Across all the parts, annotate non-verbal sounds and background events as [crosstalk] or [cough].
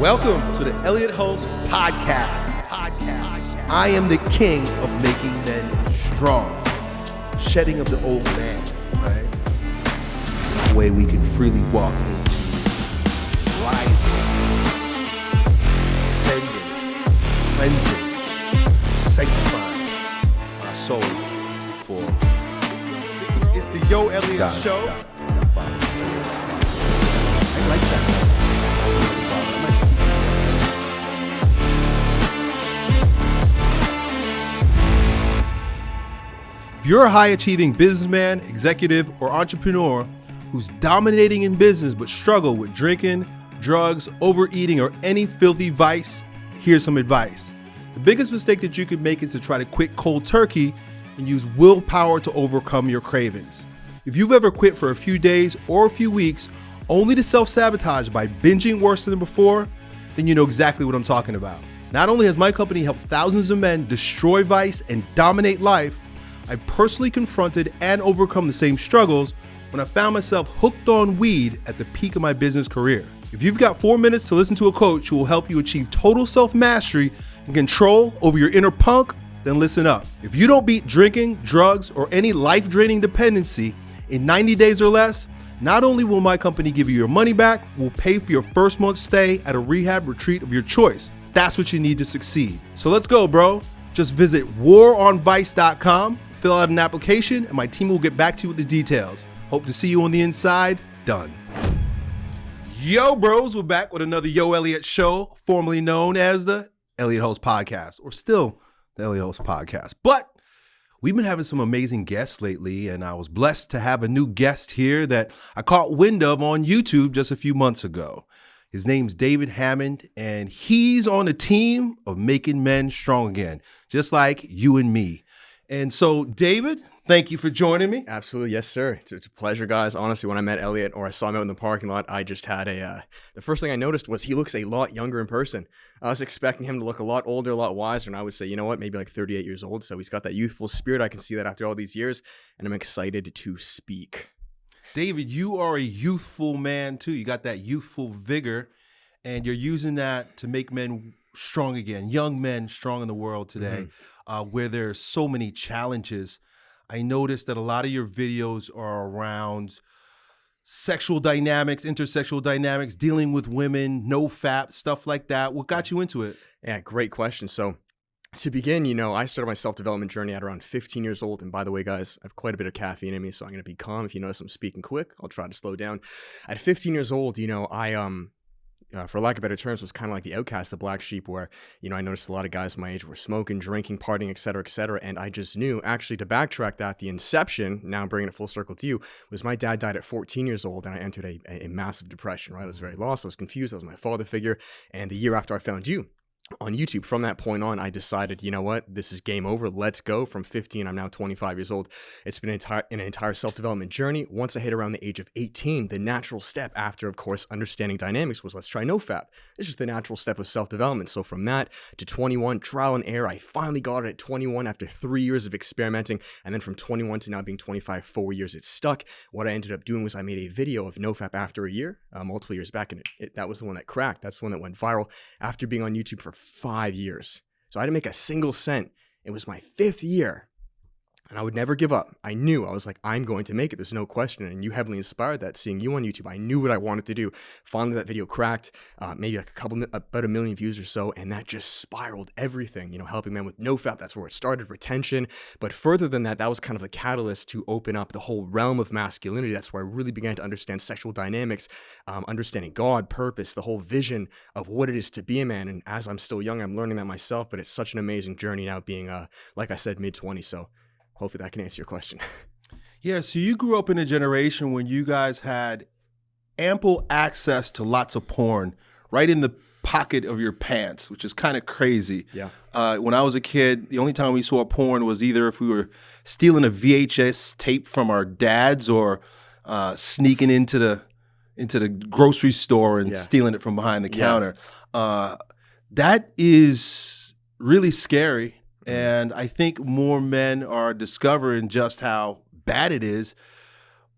Welcome to the Elliot Hulse Podcast. Podcast. I am the king of making men strong, shedding of the old man, right? The way we can freely walk into rising, ascending, cleansing, sanctifying our souls for. It's, the Yo Elliott Got it, Show. got it. That's fine. I like that. You're a high achieving businessman, executive, or entrepreneur who's dominating in business but struggle with drinking, drugs, overeating, or any filthy vice, here's some advice. The biggest mistake that you could make is to try to quit cold turkey and use willpower to overcome your cravings. If you've ever quit for a few days or a few weeks only to self sabotage by binging worse than before, then you know exactly what I'm talking about. Not only has my company helped thousands of men destroy vice and dominate life, I personally confronted and overcome the same struggles when I found myself hooked on weed at the peak of my business career. If you've got four minutes to listen to a coach who will help you achieve total self mastery and control over your inner punk, then listen up. If you don't beat drinking, drugs, or any life draining dependency in 90 days or less, not only will my company give you your money back, we'll pay for your first month's stay at a rehab retreat of your choice. That's what you need to succeed. So let's go, bro. Just visit waronvice.com, fill out an application, and my team will get back to you with the details. Hope to see you on the inside. Done. Yo, bros, we're back with another Yo Elliott show, formerly known as the Elliott Hulse Podcast, or still the Elliott Hulse Podcast. But we've been having some amazing guests lately, and I was blessed to have a new guest here that I caught wind of on YouTube just a few months ago. His name's David Hammond, and he's on the team of making men strong again, just like you and me. And so, David, thank you for joining me. Absolutely, yes, sir. It's, it's a pleasure, guys. Honestly, when I met Elliot or I saw him out in the parking lot, I just had a. Uh, the first thing I noticed was he looks a lot younger in person. I was expecting him to look a lot older, a lot wiser, and I would say, you know what, maybe like 38 years old. So he's got that youthful spirit. I can see that after all these years, and I'm excited to speak. David, you are a youthful man too. You got that youthful vigor, and you're using that to make men strong again, young men strong in the world today, uh, where there's so many challenges. I noticed that a lot of your videos are around sexual dynamics, intersexual dynamics, dealing with women, no fap, stuff like that. What got you into it? Yeah, great question. So, to begin, you know, I started my self development journey at around 15 years old. And by the way, guys, I have quite a bit of caffeine in me, so I'm going to be calm. If you notice I'm speaking quick, I'll try to slow down. At 15 years old, you know, I, um, uh, for lack of better terms, was kind of like the outcast, the black sheep, where, you know, I noticed a lot of guys my age were smoking, drinking, partying, et cetera, et cetera. And I just knew, actually, to backtrack that, the inception, now I'm bringing it full circle to you, was my dad died at 14 years old and I entered a, a, a massive depression, right? I was very lost. I was confused. I was my father figure. And the year after I found you, on YouTube. From that point on, I decided, you know what, this is game over. Let's go. From 15, I'm now 25 years old. It's been an entire, an entire self development journey. Once I hit around the age of 18, the natural step after, of course, understanding dynamics was let's try no fap. It's just the natural step of self development. So from that to 21, trial and error, I finally got it at 21 after three years of experimenting. And then from 21 to now being 25, four years, it stuck. What I ended up doing was I made a video of no fap after a year, uh, multiple years back, and it, it, that was the one that cracked. That's the one that went viral after being on YouTube for five years. So I didn't make a single cent. It was my fifth year. And I would never give up. I knew I was like, I'm going to make it. There's no question. And you heavily inspired that seeing you on YouTube. I knew what I wanted to do. Finally, that video cracked, uh, maybe like a couple, about a million views or so. And that just spiraled everything, you know, helping men with no fap. That's where it started, retention. But further than that, that was kind of the catalyst to open up the whole realm of masculinity. That's where I really began to understand sexual dynamics, um, understanding God, purpose, the whole vision of what it is to be a man. And as I'm still young, I'm learning that myself. But it's such an amazing journey now being, uh, like I said, mid 20s. So hopefully that can answer your question. [laughs] Yeah, so you grew up in a generation when you guys had ample access to lots of porn right in the pocket of your pants, which is kind of crazy. Yeah. Uh, when I was a kid, the only time we saw porn was either if we were stealing a VHS tape from our dads or uh, sneaking into the into the grocery store and Yeah. stealing it from behind the Yeah. counter. Uh, that is really scary. And I think more men are discovering just how bad it is.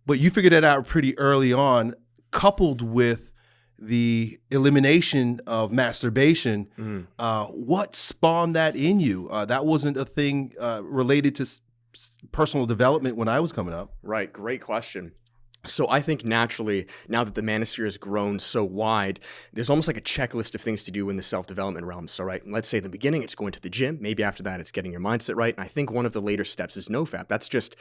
But you figured that out pretty early on, coupled with the elimination of masturbation. Mhm. Uh, what spawned that in you? Uh, that wasn't a thing uh, related to personal development when I was coming up. Right, great question. So I think naturally, now that the manosphere has grown so wide, there's almost like a checklist of things to do in the self-development realm. So right, let's say in the beginning it's going to the gym. Maybe after that it's getting your mindset right. And I think one of the later steps is nofap. That's just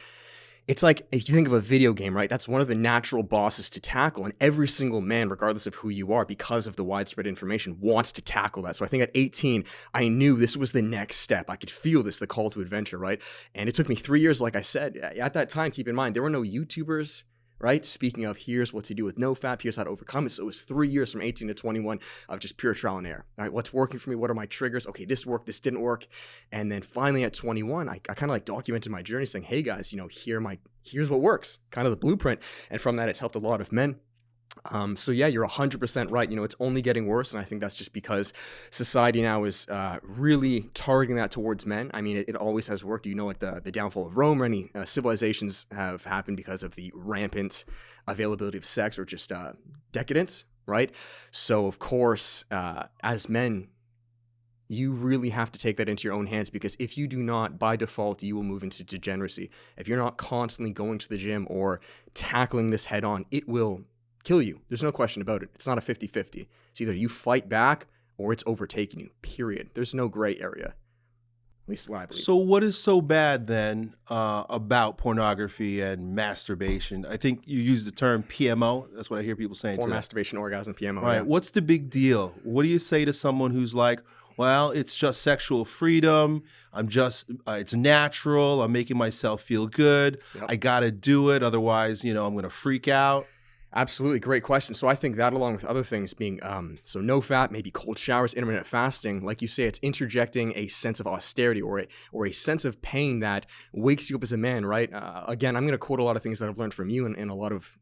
it's like if you think of a video game, right? That's one of the natural bosses to tackle, and every single man, regardless of who you are, because of the widespread information, wants to tackle that. So I think at 18, I knew this was the next step. I could feel this, the call to adventure, right? And it took me three years, like I said. At that time, keep in mind, there were no YouTubers, right? Speaking of, here's what to do with NoFap, here's how to overcome it. So it was three years from 18 to 21 of just pure trial and error. All right, what's working for me? What are my triggers? Okay, this worked, this didn't work. And then finally at 21, I, I kind of like documented my journey saying, hey guys, you know, here my here's what works, kind of the blueprint. And from that, it's helped a lot of men. Um, so yeah, you're 100% right. You know, it's only getting worse, and I think that's just because society now is uh, really targeting that towards men. I mean, it, it always has worked. You know, what the the downfall of Rome or any uh, civilizations have happened because of the rampant availability of sex or just uh, decadence, right? So of course, uh, as men, you really have to take that into your own hands because if you do not, by default, you will move into degeneracy. If you're not constantly going to the gym or tackling this head on, it will kill you. There's no question about it. It's not a 50 50. It's either you fight back or it's overtaking you, period. There's no gray area. At least what I believe. So, what is so bad then uh, about pornography and masturbation? I think you use the term PMO. That's what I hear people saying. or masturbation, orgasm, PMO. Right. yeah. What's the big deal? What do you say to someone who's like, well, it's just sexual freedom. I'm just, uh, it's natural. I'm making myself feel good. Yep. I got to do it. Otherwise, you know, I'm going to freak out. Absolutely, great question. So I think that, along with other things, being um, so no fap, maybe cold showers, intermittent fasting, like you say, it's interjecting a sense of austerity or a or a sense of pain that wakes you up as a man. Right? Uh, again, I'm going to quote a lot of things that I've learned from you, and, and a lot of,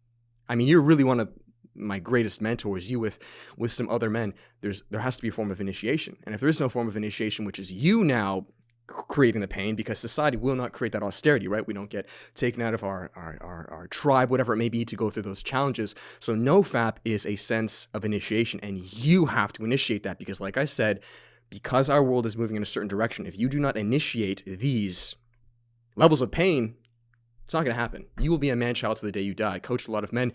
I mean, you're really one of my greatest mentors. You with with some other men. There's there has to be a form of initiation, and if there is no form of initiation, which is you now creating the pain because society will not create that austerity, right? We don't get taken out of our, our, our, our tribe, whatever it may be, to go through those challenges. So NoFap is a sense of initiation, and you have to initiate that because, like I said, because our world is moving in a certain direction, if you do not initiate these levels of pain, it's not going to happen. You will be a man child to the day you die. I coached a lot of men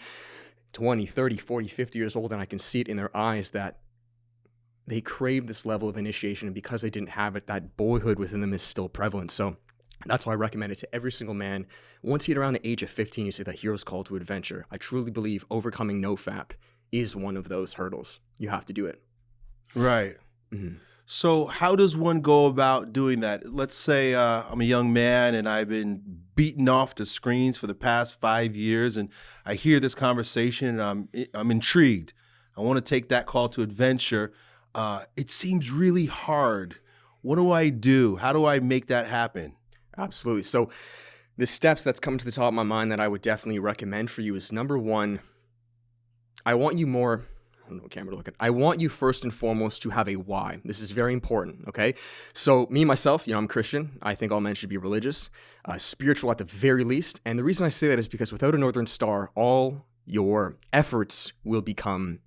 20, 30, 40, 50 years old, and I can see it in their eyes that they crave this level of initiation, and because they didn't have it, that boyhood within them is still prevalent. So that's why I recommend it to every single man. Once you get around the age of 15, you say that hero's call to adventure. I truly believe overcoming NoFap is one of those hurdles. You have to do it. Right. Mhm. So, how does one go about doing that? Let's say uh, I'm a young man and I've been beaten off to screens for the past five years, and I hear this conversation and I'm I'm intrigued. I want to take that call to adventure. Uh, it seems really hard. What do I do? How do I make that happen? Absolutely. So, the steps that's come to the top of my mind that I would definitely recommend for you is number one, I want you more. I don't know what camera to look at. I want you first and foremost to have a why. This is very important, okay? So, me, myself, you know, I'm Christian. I think all men should be religious, uh, spiritual at the very least. And the reason I say that is because without a Northern Star, all your efforts will become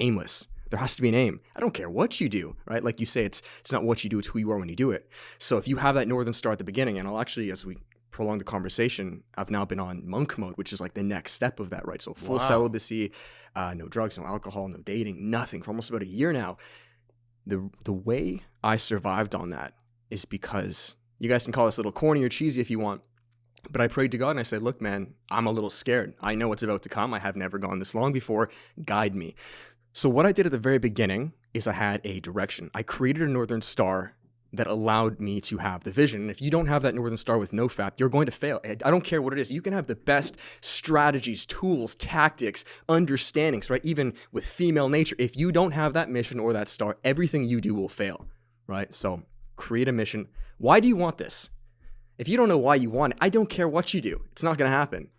aimless. There has to be an aim. I don't care what you do, right? Like you say, it's it's not what you do, it's who you are when you do it. So if you have that Northern Star at the beginning, and I'll actually, as we prolong the conversation, I've now been on monk mode, which is like the next step of that, right? So full Wow. celibacy, uh, no drugs, no alcohol, no dating, nothing for almost about a year now. The the way I survived on that is because you guys can call this a little corny or cheesy if you want. But I prayed to God and I said, Look, man, I'm a little scared. I know what's about to come. I have never gone this long before. Guide me. So, what I did at the very beginning is I had a direction. I created a Northern Star that allowed me to have the vision. And if you don't have that Northern Star with no NoFap, you're going to fail. I don't care what it is. You can have the best strategies, tools, tactics, understandings, right? Even with female nature. If you don't have that mission or that star, everything you do will fail, right? So, create a mission. Why do you want this? If you don't know why you want it, I don't care what you do. It's not going to happen.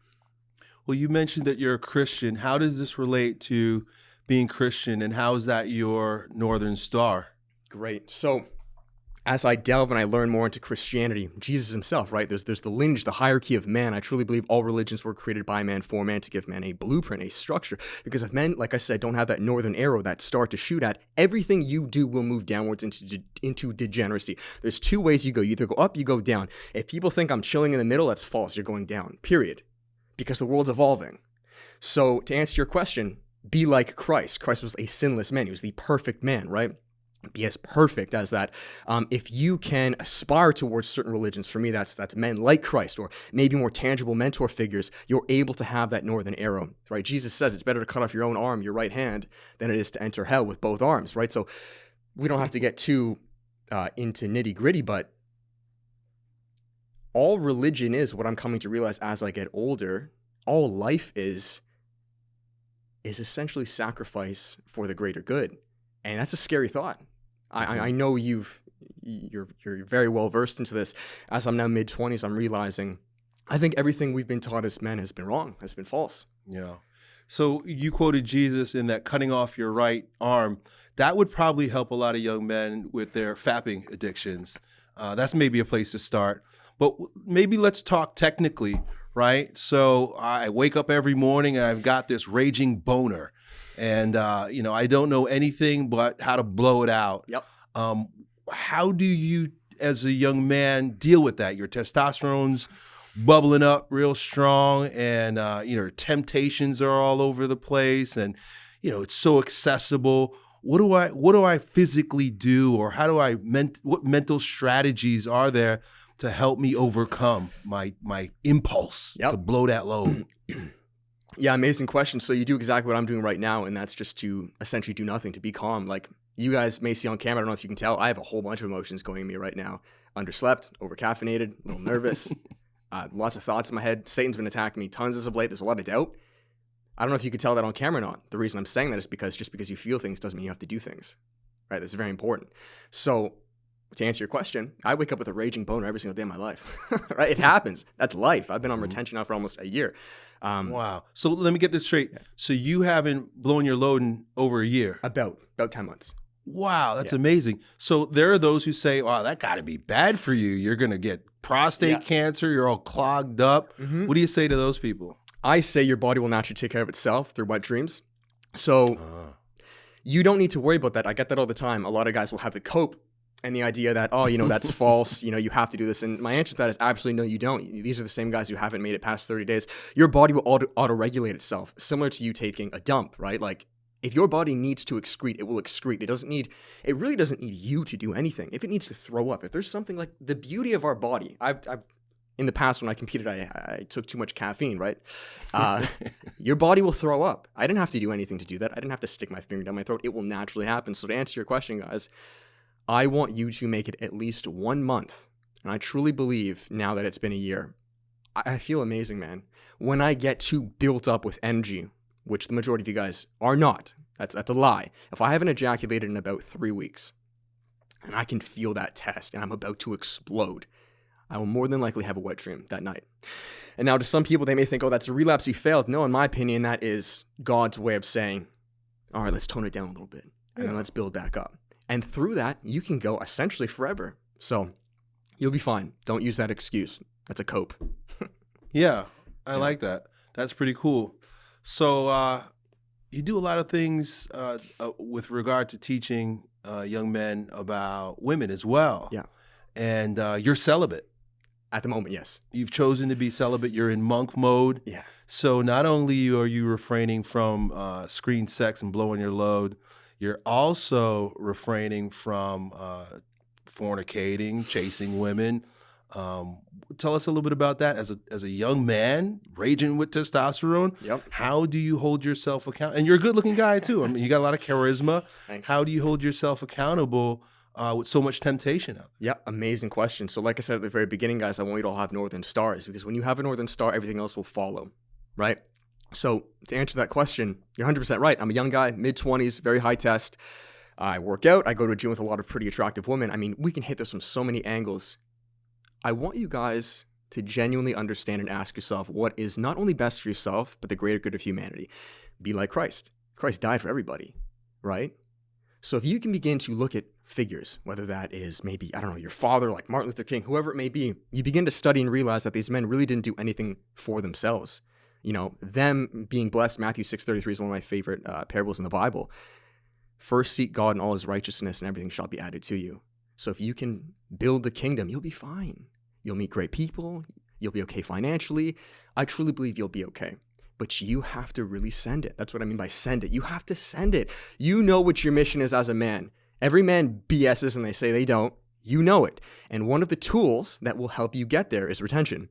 Well, you mentioned that you're a Christian. How does this relate to being Christian, and how is that your Northern Star? Great. So, as I delve and I learn more into Christianity, Jesus himself, right? There's there's the lineage, the hierarchy of man. I truly believe all religions were created by man for man to give man a blueprint, a structure. Because if men, like I said, don't have that northern arrow, that star to shoot at, everything you do will move downwards into de- into degeneracy. There's two ways you go. You either go up, you go down. If people think I'm chilling in the middle, that's false. You're going down. Period. Because the world's evolving. So to answer your question, be like Christ. Christ was a sinless man. He was the perfect man, right? be as perfect as that. Um, if you can aspire towards certain religions, for me, that's that's men like Christ or maybe more tangible mentor figures. You're able to have that northern arrow, right? Jesus says it's better to cut off your own arm, your right hand, than it is to enter hell with both arms, right? So we don't have to get too uh, into nitty gritty, but all religion is what I'm coming to realize as I get older. All life is is essentially sacrifice for the greater good, and that's a scary thought I, I mm-hmm. know you've you're you're very well versed into this. As I'm now mid twenties, I'm realizing I think everything we've been taught as men has been wrong, has been false. Yeah. So you quoted Jesus in that cutting off your right arm. That would probably help a lot of young men with their fapping addictions. Uh, that's maybe a place to start. But maybe let's talk technically, right? So I wake up every morning and I've got this raging boner and uh, you know I don't know anything but how to blow it out. Yep. Um, how do you, as a young man, deal with that? Your testosterone's bubbling up real strong, and uh, you know temptations are all over the place, and you know it's so accessible. What do I what do I physically do, or how do I ment what mental strategies are there to help me overcome my my impulse yep. to blow that load? [clears throat] Yeah, amazing question. So you do exactly what I'm doing right now, and that's just to essentially do nothing, to be calm. Like you guys may see on camera, I don't know if you can tell, I have a whole bunch of emotions going in me right now. Underslept, overcaffeinated, a little nervous, [laughs] uh, lots of thoughts in my head. Satan's been attacking me tons as of late. There's a lot of doubt. I don't know if you could tell that on camera or not. The reason I'm saying that is because just because you feel things doesn't mean you have to do things. Right? That's very important. So to answer your question, I wake up with a raging boner every single day of my life. [laughs] right? It happens. That's life. I've been on mm-hmm. retention now for almost a year. Um, wow. So let me get this straight. Yeah. So you haven't blown your load in over a year? About about ten months. Wow, that's yeah. amazing. So there are those who say, "Wow, that got to be bad for you. You're going to get prostate yeah. cancer. You're all clogged up." Mm-hmm. What do you say to those people? I say your body will naturally take care of itself through wet dreams. So uh. you don't need to worry about that. I get that all the time. A lot of guys will have the cope and the idea that oh you know that's [laughs] false you know you have to do this and my answer to that is absolutely no you don't these are the same guys who haven't made it past 30 days your body will auto, regulate itself similar to you taking a dump right like if your body needs to excrete, it will excrete. It doesn't need, it really doesn't need you to do anything. If it needs to throw up, if there's something like the beauty of our body, I've, I've in the past when I competed, I, I took too much caffeine, right? Uh, [laughs] your body will throw up. I didn't have to do anything to do that. I didn't have to stick my finger down my throat. It will naturally happen. So to answer your question, guys, I want you to make it at least one month. And I truly believe now that it's been a year, I feel amazing, man. When I get too built up with energy, which the majority of you guys are not, that's, that's a lie. If I haven't ejaculated in about three weeks, and I can feel that test, and I'm about to explode, I will more than likely have a wet dream that night. And now, to some people, they may think, oh, that's a relapse, you failed. No, in my opinion, that is God's way of saying, all right, let's tone it down a little bit, and yeah. then let's build back up. And through that, you can go essentially forever. So you'll be fine. Don't use that excuse. That's a cope. [laughs] yeah, I yeah. like that. That's pretty cool. So uh, you do a lot of things uh, uh, with regard to teaching uh, young men about women as well. Yeah. And uh, you're celibate. At the moment, yes. You've chosen to be celibate. You're in monk mode. Yeah. So not only are you refraining from uh, screen sex and blowing your load, you're also refraining from uh, fornicating, chasing women. Um, tell us a little bit about that as a as a young man raging with testosterone. Yep. How do you hold yourself accountable? And you're a good looking guy too. I mean, you got a lot of charisma. Thanks. How do you hold yourself accountable? Uh, with so much temptation out there? Yeah, amazing question. So, like I said at the very beginning, guys, I want you to all have northern stars because when you have a northern star, everything else will follow, right? So to answer that question, you're 100% right. I'm a young guy, mid 20s, very high test. I work out. I go to a gym with a lot of pretty attractive women. I mean, we can hit this from so many angles. I want you guys to genuinely understand and ask yourself what is not only best for yourself, but the greater good of humanity. Be like Christ. Christ died for everybody, right? So if you can begin to look at figures, whether that is maybe, I don't know, your father, like Martin Luther King, whoever it may be, you begin to study and realize that these men really didn't do anything for themselves. You know, them being blessed, Matthew 6.33 is one of my favorite uh, parables in the Bible. First seek God and all his righteousness and everything shall be added to you. So if you can build the kingdom, you'll be fine. You'll meet great people. You'll be okay financially. I truly believe you'll be okay. But you have to really send it. That's what I mean by send it. You have to send it. You know what your mission is as a man. Every man BSs and they say they don't. You know it. And one of the tools that will help you get there is retention,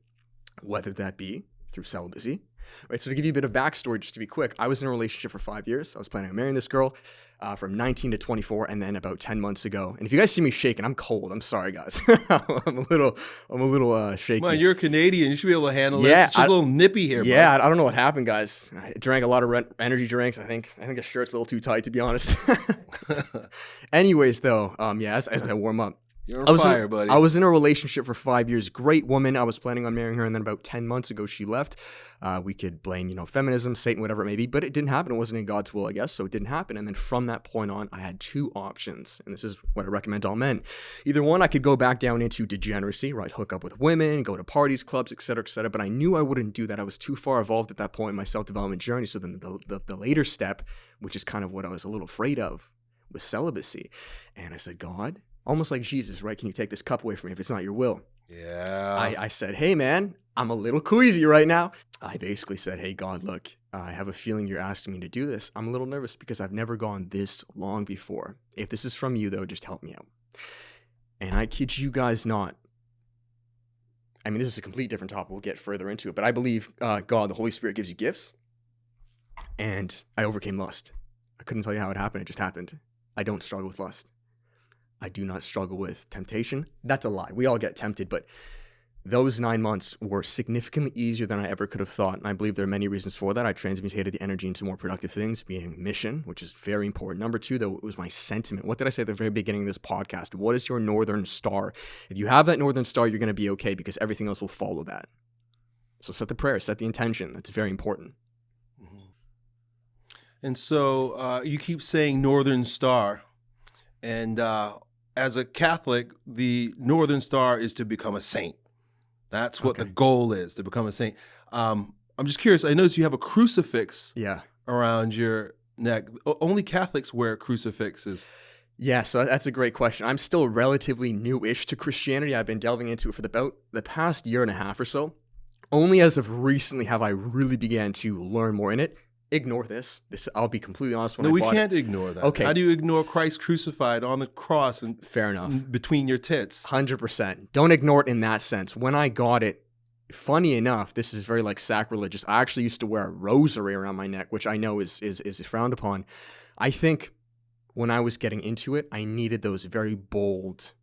whether that be through celibacy. Right. So to give you a bit of backstory, just to be quick, I was in a relationship for five years. I was planning on marrying this girl uh, from 19 to 24, and then about 10 months ago. And if you guys see me shaking, I'm cold. I'm sorry, guys. [laughs] I'm a little, I'm a little uh, shaky. Man, you're a Canadian. You should be able to handle yeah, this. It's just I, a little nippy here. Yeah, I don't know what happened, guys. I drank a lot of re- energy drinks. I think, I think the shirt's a little too tight, to be honest. [laughs] [laughs] Anyways, though, um, yeah, as, as I warm up, you're on I was fire, in, buddy. I was in a relationship for five years. Great woman. I was planning on marrying her, and then about ten months ago, she left. Uh, we could blame, you know, feminism, Satan, whatever it may be, but it didn't happen. It wasn't in God's will, I guess, so it didn't happen. And then from that point on, I had two options, and this is what I recommend to all men. Either one, I could go back down into degeneracy, right? Hook up with women, go to parties, clubs, etc., etc. But I knew I wouldn't do that. I was too far evolved at that point in my self-development journey. So then the, the, the later step, which is kind of what I was a little afraid of, was celibacy. And I said, God, almost like Jesus, right? Can you take this cup away from me if it's not your will? Yeah. I, I said, hey, man, I'm a little queasy right now. I basically said, hey, God, look, I have a feeling you're asking me to do this. I'm a little nervous because I've never gone this long before. If this is from you, though, just help me out. And I kid you guys not. I mean, this is a complete different topic. We'll get further into it. But I believe uh, God, the Holy Spirit, gives you gifts. And I overcame lust. I couldn't tell you how it happened. It just happened. I don't struggle with lust. I do not struggle with temptation. That's a lie. We all get tempted, but those nine months were significantly easier than I ever could have thought. And I believe there are many reasons for that. I transmutated the energy into more productive things, being mission, which is very important. Number two, though, it was my sentiment. What did I say at the very beginning of this podcast? What is your northern star? If you have that northern star, you're going to be okay because everything else will follow that. So set the prayer, set the intention. That's very important. Mm-hmm. And so uh, you keep saying northern star. And uh, as a Catholic, the Northern Star is to become a saint. That's what okay. the goal is to become a saint. Um, I'm just curious. I notice you have a crucifix yeah. around your neck. O only Catholics wear crucifixes. Yeah, so that's a great question. I'm still relatively newish to Christianity. I've been delving into it for the, about the past year and a half or so. Only as of recently have I really began to learn more in it ignore this. This I'll be completely honest. When no, I we can't it. ignore that. Okay, how do you ignore Christ crucified on the cross and fair enough between your tits? Hundred percent. Don't ignore it in that sense. When I got it, funny enough, this is very like sacrilegious. I actually used to wear a rosary around my neck, which I know is is is frowned upon. I think when I was getting into it, I needed those very bold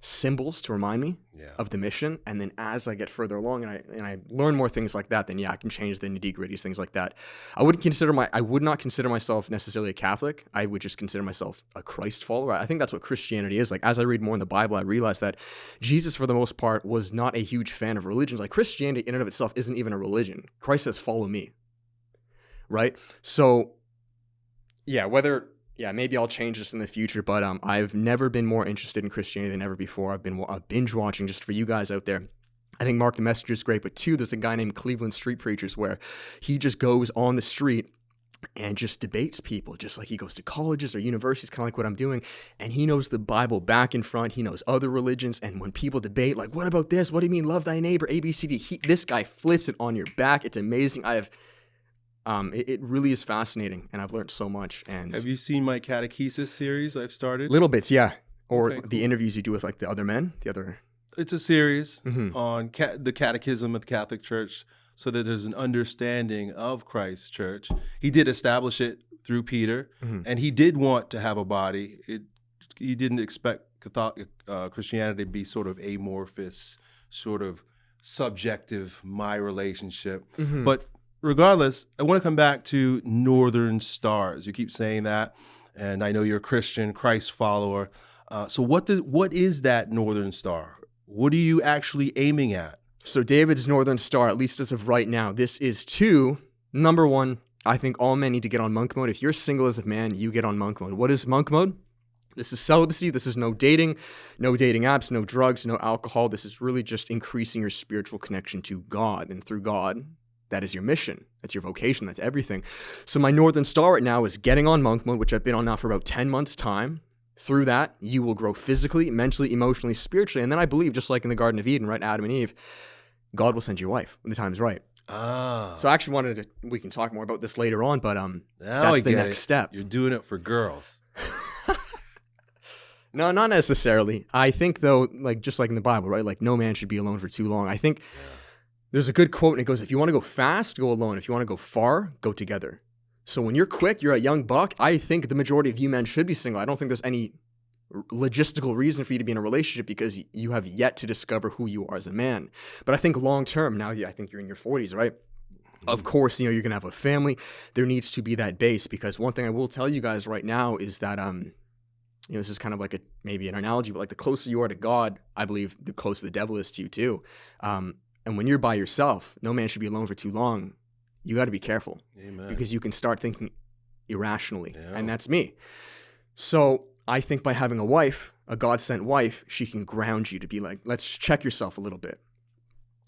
symbols to remind me yeah. of the mission. And then as I get further along and I and I learn more things like that, then yeah, I can change the nitty gritties, things like that. I wouldn't consider my I would not consider myself necessarily a Catholic. I would just consider myself a Christ follower. I think that's what Christianity is. Like as I read more in the Bible, I realize that Jesus, for the most part, was not a huge fan of religions. Like Christianity in and of itself isn't even a religion. Christ says, follow me. Right? So yeah, whether yeah, maybe I'll change this in the future, but um, I've never been more interested in Christianity than ever before. I've been uh, binge watching just for you guys out there. I think Mark the Messenger is great, but two, there's a guy named Cleveland Street Preachers where he just goes on the street and just debates people, just like he goes to colleges or universities, kind of like what I'm doing. And he knows the Bible back and front. He knows other religions. And when people debate, like, what about this? What do you mean, love thy neighbor? A, B, C, D. He, this guy flips it on your back. It's amazing. I have um, it, it, really is fascinating, and I've learned so much. And have you seen my catechesis series I've started? Little bits, yeah. Or okay, cool. the interviews you do with like the other men, the other. It's a series mm-hmm. on ca- the Catechism of the Catholic Church, so that there's an understanding of Christ's Church. He did establish it through Peter, mm-hmm. and he did want to have a body. It, he didn't expect Catholic, uh, Christianity to be sort of amorphous, sort of subjective, my relationship. Mm-hmm. But regardless, I want to come back to Northern Stars. You keep saying that, and I know you're a Christian, Christ follower. Uh, so what does what is that Northern Star? What are you actually aiming at? So David's Northern Star, at least as of right now, this is two. Number one, I think all men need to get on monk mode. If you're single as a man, you get on monk mode. What is monk mode? This is celibacy. This is no dating, no dating apps, no drugs, no alcohol. This is really just increasing your spiritual connection to God. And through God, that is your mission. That's your vocation. That's everything. So my Northern Star right now is getting on monk mode, which I've been on now for about 10 months' time. Through that, you will grow physically, mentally, emotionally, spiritually. And then I believe, just like in the Garden of Eden, right? Adam and Eve, God will send you a wife when the time's right. Ah. So I actually wanted to, we can talk more about this later on, but um, now that's I the next it. step. You're doing it for girls. [laughs] No, not necessarily. I think though, like just like in the Bible, right? Like no man should be alone for too long. I think there's a good quote and it goes, if you want to go fast, go alone. If you want to go far, go together. So when you're quick, you're a young buck. I think the majority of you men should be single. I don't think there's any logistical reason for you to be in a relationship because you have yet to discover who you are as a man. But I think long term, now I think you're in your 40s, right? Of course, you know, you're going to have a family. There needs to be that base because one thing I will tell you guys right now is that um you know, this is kind of like a maybe an analogy, but like the closer you are to God, I believe the closer the devil is to you too. Um, and when you're by yourself, no man should be alone for too long. You got to be careful Amen. because you can start thinking irrationally, Yeah. and that's me. So I think by having a wife, a God sent wife, she can ground you to be like, let's check yourself a little bit.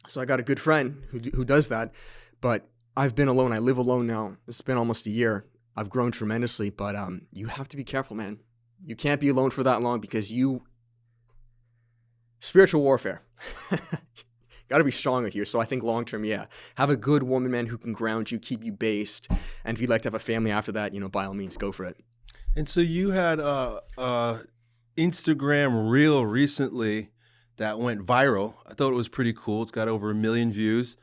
So I got a good friend who who does that, but I've been alone. I live alone now. It's been almost a year. I've grown tremendously, but um, you have to be careful, man. You can't be alone for that long because you spiritual warfare. [laughs] Got to be stronger here. So I think long term, yeah, have a good woman, man, who can ground you, keep you based, and if you'd like to have a family after that, you know, by all means, go for it. And so you had a, a Instagram reel recently that went viral. I thought it was pretty cool. It's got over a million views,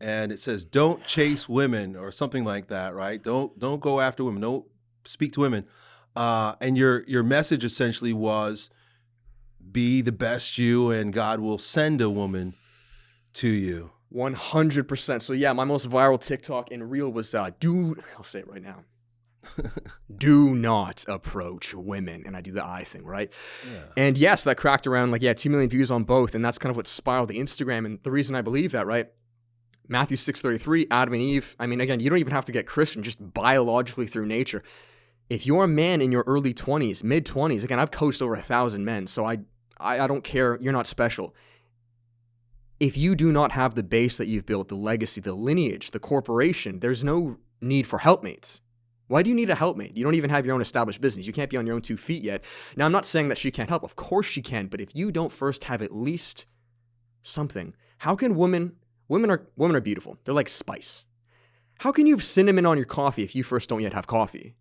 and it says "Don't chase women" or something like that, right? Don't don't go after women. Don't speak to women. Uh, and your your message essentially was, be the best you, and God will send a woman to you. 100%. So yeah, my most viral TikTok and reel was uh do I'll say it right now. [laughs] do not approach women and I do the eye thing, right? Yeah. And yes, that cracked around like yeah, 2 million views on both and that's kind of what spiraled the Instagram and the reason I believe that, right? Matthew 6:33, Adam and Eve. I mean, again, you don't even have to get Christian, just biologically through nature. If you're a man in your early 20s, mid 20s, again, I've coached over a thousand men, so I, I I don't care. You're not special if you do not have the base that you've built, the legacy, the lineage, the corporation, there's no need for helpmates. Why do you need a helpmate? You don't even have your own established business. You can't be on your own two feet yet. Now, I'm not saying that she can't help. Of course she can, but if you don't first have at least something, how can women women are women are beautiful. They're like spice. How can you have cinnamon on your coffee if you first don't yet have coffee?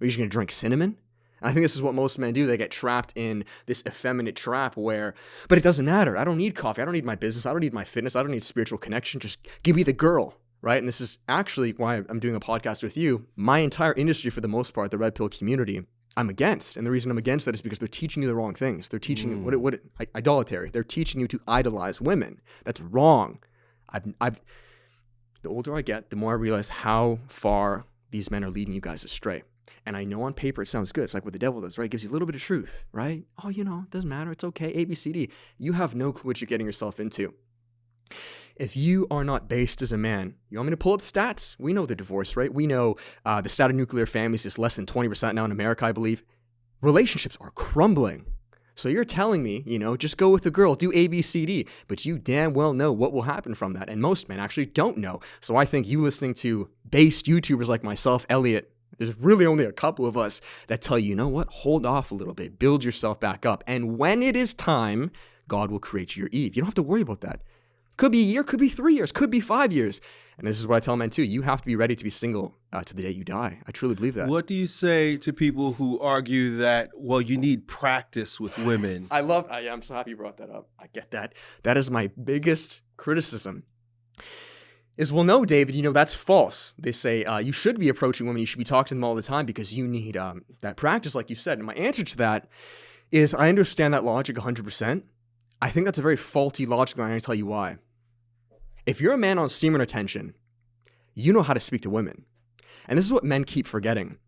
Are you just gonna drink cinnamon? I think this is what most men do. They get trapped in this effeminate trap where, but it doesn't matter. I don't need coffee. I don't need my business. I don't need my fitness. I don't need spiritual connection. Just give me the girl, right? And this is actually why I'm doing a podcast with you. My entire industry, for the most part, the red pill community, I'm against. And the reason I'm against that is because they're teaching you the wrong things. They're teaching you what it, mm. what idolatry. They're teaching you to idolize women. That's wrong. I've, I've, the older I get, the more I realize how far these men are leading you guys astray. And I know on paper it sounds good. It's like what the devil does, right? It gives you a little bit of truth, right? Oh, you know, it doesn't matter. It's okay. A, B, C, D. You have no clue what you're getting yourself into. If you are not based as a man, you want me to pull up stats? We know the divorce rate. We know uh, the stat of nuclear families is less than 20% now in America, I believe. Relationships are crumbling. So you're telling me, you know, just go with the girl, do A, B, C, D, but you damn well know what will happen from that. And most men actually don't know. So I think you listening to based YouTubers like myself, Elliot, there's really only a couple of us that tell you, you know what, hold off a little bit, build yourself back up. And when it is time, God will create your Eve. You don't have to worry about that. Could be a year, could be three years, could be five years. And this is what I tell men too. You have to be ready to be single uh, to the day you die. I truly believe that. What do you say to people who argue that well, you need practice with women? I love. I, I'm so happy you brought that up. I get that. That is my biggest criticism. Is well, no, David. You know that's false. They say uh, you should be approaching women. You should be talking to them all the time because you need um, that practice, like you said. And my answer to that is I understand that logic 100. percent I think that's a very faulty logic. And I'm going to tell you why. If you're a man on semen retention, you know how to speak to women, and this is what men keep forgetting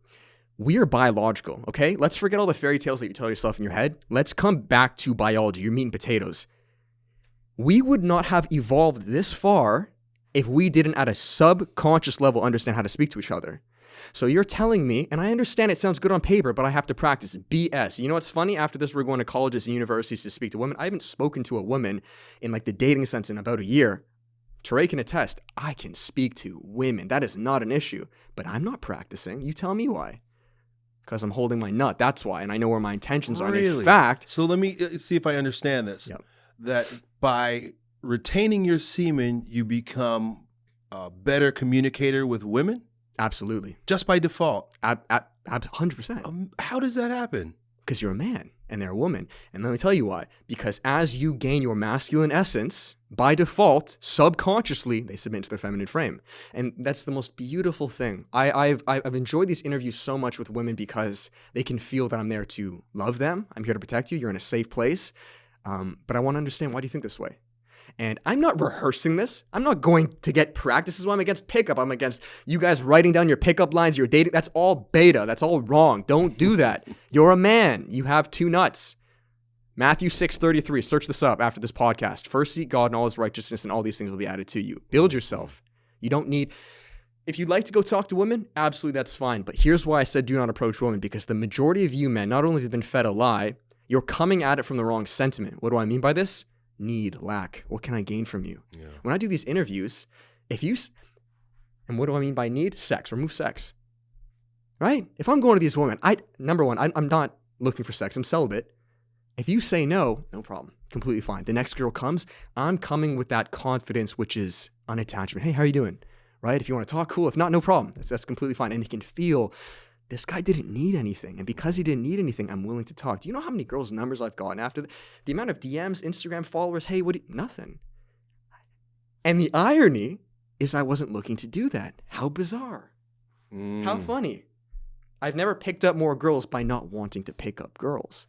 we are biological, okay? Let's forget all the fairy tales that you tell yourself in your head. Let's come back to biology, your meat and potatoes. We would not have evolved this far if we didn't, at a subconscious level, understand how to speak to each other. So you're telling me, and I understand it sounds good on paper, but I have to practice BS. You know what's funny? After this, we're going to colleges and universities to speak to women. I haven't spoken to a woman in like the dating sense in about a year. Teray can attest, I can speak to women. That is not an issue, but I'm not practicing. You tell me why. Because I'm holding my nut. That's why. And I know where my intentions are. And Really? in fact, So let me uh, see if I understand this. Yep. That by retaining your semen, you become a better communicator with women absolutely. just by default. Ab- ab- ab- 100%. Um, how does that happen? because you're a man and they're a woman. And let me tell you why. Because as you gain your masculine essence, by default, subconsciously, they submit to their feminine frame. And that's the most beautiful thing. I, I've, I've enjoyed these interviews so much with women because they can feel that I'm there to love them. I'm here to protect you. You're in a safe place. Um, but I want to understand why do you think this way? And I'm not rehearsing this. I'm not going to get practice. This is why I'm against pickup. I'm against you guys writing down your pickup lines, your dating. That's all beta. That's all wrong. Don't do that. [laughs] You're a man. You have two nuts. Matthew 6:33. Search this up after this podcast. First seek God and all his righteousness, and all these things will be added to you. Build yourself. You don't need if you'd like to go talk to women, absolutely that's fine. But here's why I said do not approach women, because the majority of you men not only have been fed a lie, you're coming at it from the wrong sentiment. What do I mean by this? Need, lack. What can I gain from you? Yeah. When I do these interviews, if you, and what do I mean by need? Sex. Remove sex. Right? If I'm going to these women, I number one, I, I'm not looking for sex. I'm celibate. If you say no, no problem. Completely fine. The next girl comes, I'm coming with that confidence, which is unattachment. Hey, how are you doing? Right? If you want to talk, cool. If not, no problem. That's, that's completely fine. And you can feel this guy didn't need anything. And because he didn't need anything, I'm willing to talk. Do you know how many girls' numbers I've gotten after the, the amount of DMs, Instagram followers? Hey, what? You, nothing. And the irony is, I wasn't looking to do that. How bizarre. How Mm. funny. I've never picked up more girls by not wanting to pick up girls.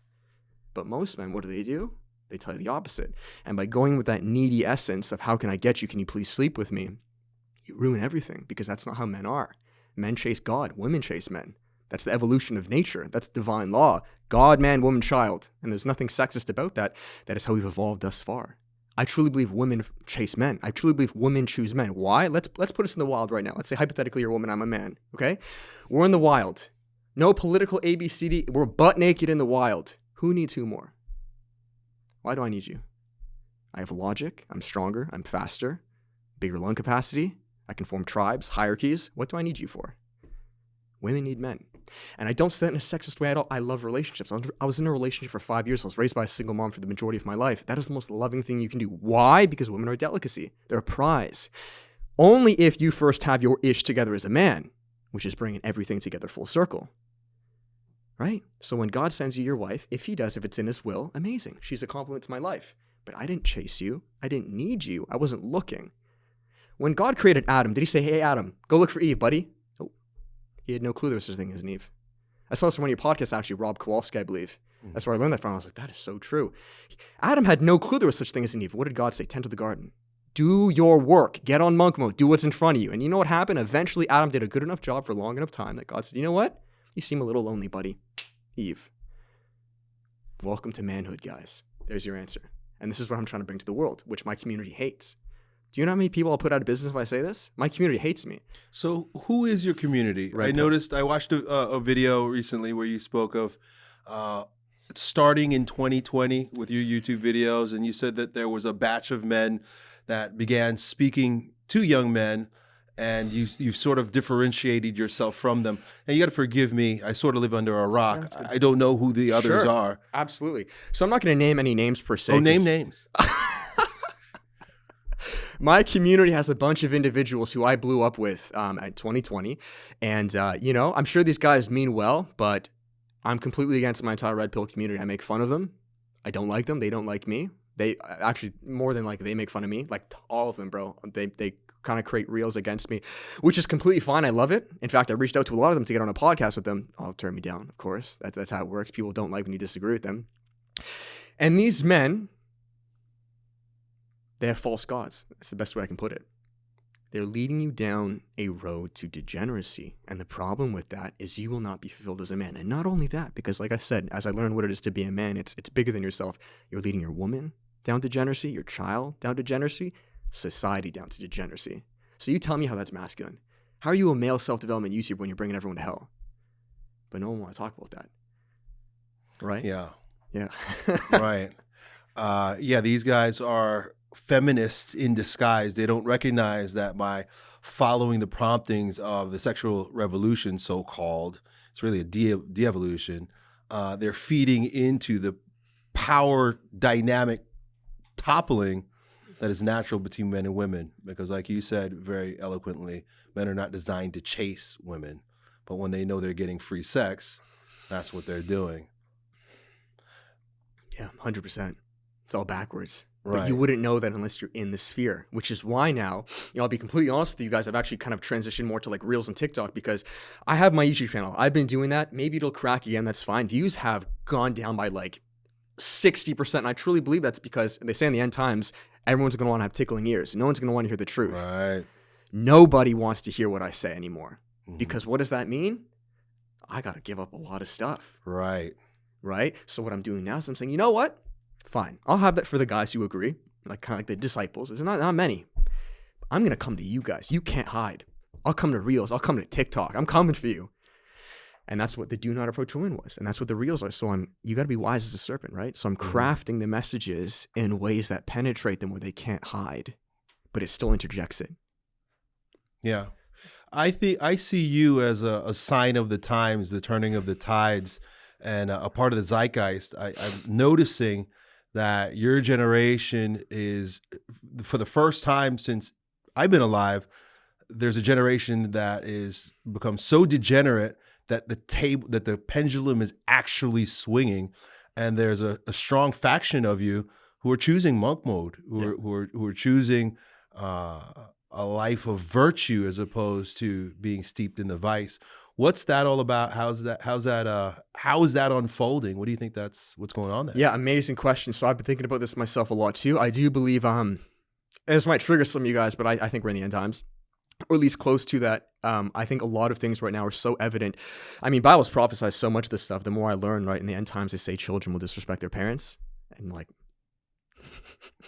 But most men, what do they do? They tell you the opposite. And by going with that needy essence of how can I get you? Can you please sleep with me? You ruin everything because that's not how men are. Men chase God, women chase men. That's the evolution of nature. That's divine law. God, man, woman, child. And there's nothing sexist about that. That is how we've evolved thus far. I truly believe women chase men. I truly believe women choose men. Why? Let's let's put us in the wild right now. Let's say hypothetically you're a woman, I'm a man. Okay? We're in the wild. No political ABCD. We're butt naked in the wild. Who needs who more? Why do I need you? I have logic. I'm stronger. I'm faster. Bigger lung capacity. I can form tribes, hierarchies. What do I need you for? Women need men. And I don't say that in a sexist way at all. I love relationships. I was- in a relationship for five years. I was raised by a single mom for the majority of my life. That is the most loving thing you can do. Why? Because women are a delicacy. They're a prize. Only if you first have your ish together as a man, which is bringing everything together full circle. Right? So when God sends you your wife, if he does, if it's in his will, amazing. She's a compliment to my life. But I didn't chase you. I didn't need you. I wasn't looking. When God created Adam, did he say, hey, Adam, go look for Eve, buddy? He had no clue there was such a thing as an Eve. I saw this on one of your podcasts, actually, Rob Kowalski, I believe. Hmm. That's where I learned that from. I was like, that is so true. Adam had no clue there was such a thing as an Eve. What did God say? Tend to the garden. Do your work. Get on monk mode. Do what's in front of you. And you know what happened? Eventually, Adam did a good enough job for long enough time that God said, you know what? You seem a little lonely, buddy. Eve. Welcome to manhood, guys. There's your answer. And this is what I'm trying to bring to the world, which my community hates. Do you know how many people I'll put out of business if I say this? My community hates me. So, who is your community? Red I noticed. I watched a, a a video recently where you spoke of uh, starting in 2020 with your YouTube videos, and you said that there was a batch of men that began speaking to young men, and you you've sort of differentiated yourself from them. And you got to forgive me. I sort of live under a rock. I don't know who the others Sure. are. Absolutely. So I'm not going to name any names per se. Oh, name names. [laughs] My community has a bunch of individuals who I blew up with um, at 2020. And, uh, you know, I'm sure these guys mean well, but I'm completely against my entire Red Pill community. I make fun of them. I don't like them. They don't like me. They actually, more than like, they make fun of me. Like, all of them, bro. They, they kind of create reels against me, which is completely fine. I love it. In fact, I reached out to a lot of them to get on a podcast with them. I'll turn me down, of course. That's, that's how it works. People don't like when you disagree with them. And these men, they have false gods. That's the best way I can put it. They're leading you down a road to degeneracy. And the problem with that is you will not be fulfilled as a man. And not only that, because like I said, as I learned what it is to be a man, it's it's bigger than yourself. You're leading your woman down degeneracy, your child down degeneracy, society down to degeneracy. So you tell me how that's masculine. How are you a male self development YouTuber when you're bringing everyone to hell? But no one want to talk about that, right? Yeah. Yeah. [laughs] right. Uh, yeah, these guys are feminists in disguise. They don't recognize that by following the promptings of the sexual revolution, so called, it's really a de evolution, uh, they're feeding into the power dynamic toppling that is natural between men and women. Because, like you said very eloquently, men are not designed to chase women, but when they know they're getting free sex, that's what they're doing. Yeah, hundred percent. It's all backwards. Right. But you wouldn't know that unless you're in the sphere, which is why now, you know, I'll be completely honest with you guys. I've actually kind of transitioned more to like Reels and TikTok because I have my YouTube channel. I've been doing that. Maybe it'll crack again. That's fine. Views have gone down by like 60%. And I truly believe that's because they say in the end times, everyone's going to want to have tickling ears. No one's going to want to hear the truth. Right. Nobody wants to hear what I say anymore. Mhm. Because what does that mean? I got to give up a lot of stuff Right. right? So what I'm doing now is I'm saying, you know what? Fine, I'll have that for the guys who agree, like kind of like the disciples. There's not not many. I'm gonna come to you guys. You can't hide. I'll come to Reels. I'll come to TikTok. I'm coming for you. And that's what the do not approach women was, and that's what the Reels are. So I'm you got to be wise as a serpent, right? So I'm Mhm. crafting the messages in ways that penetrate them where they can't hide, but it still interjects it. Yeah. I think I see you as a, a sign of the times, the turning of the tides, and a, a part of the zeitgeist. I, I'm noticing that your generation is, for the first time since I've been alive, there's a generation that is become so degenerate that the table that the pendulum is actually swinging, and there's a, a strong faction of you who are choosing monk mode, who are who are who are choosing uh, a life of virtue as opposed to being steeped in the vice. What's that all about? How's that? How's that? Uh, how is that unfolding? What do you think that's what's going on there? Yeah, amazing question. So I've been thinking about this myself a lot too. I do believe um this might trigger some of you guys, but I, I think we're in the end times. Or at least close to that. Um, I think a lot of things right now are so evident. I mean, Bible's prophesied so much of this stuff. The more I learn, right, in the end times they say children will disrespect their parents. And like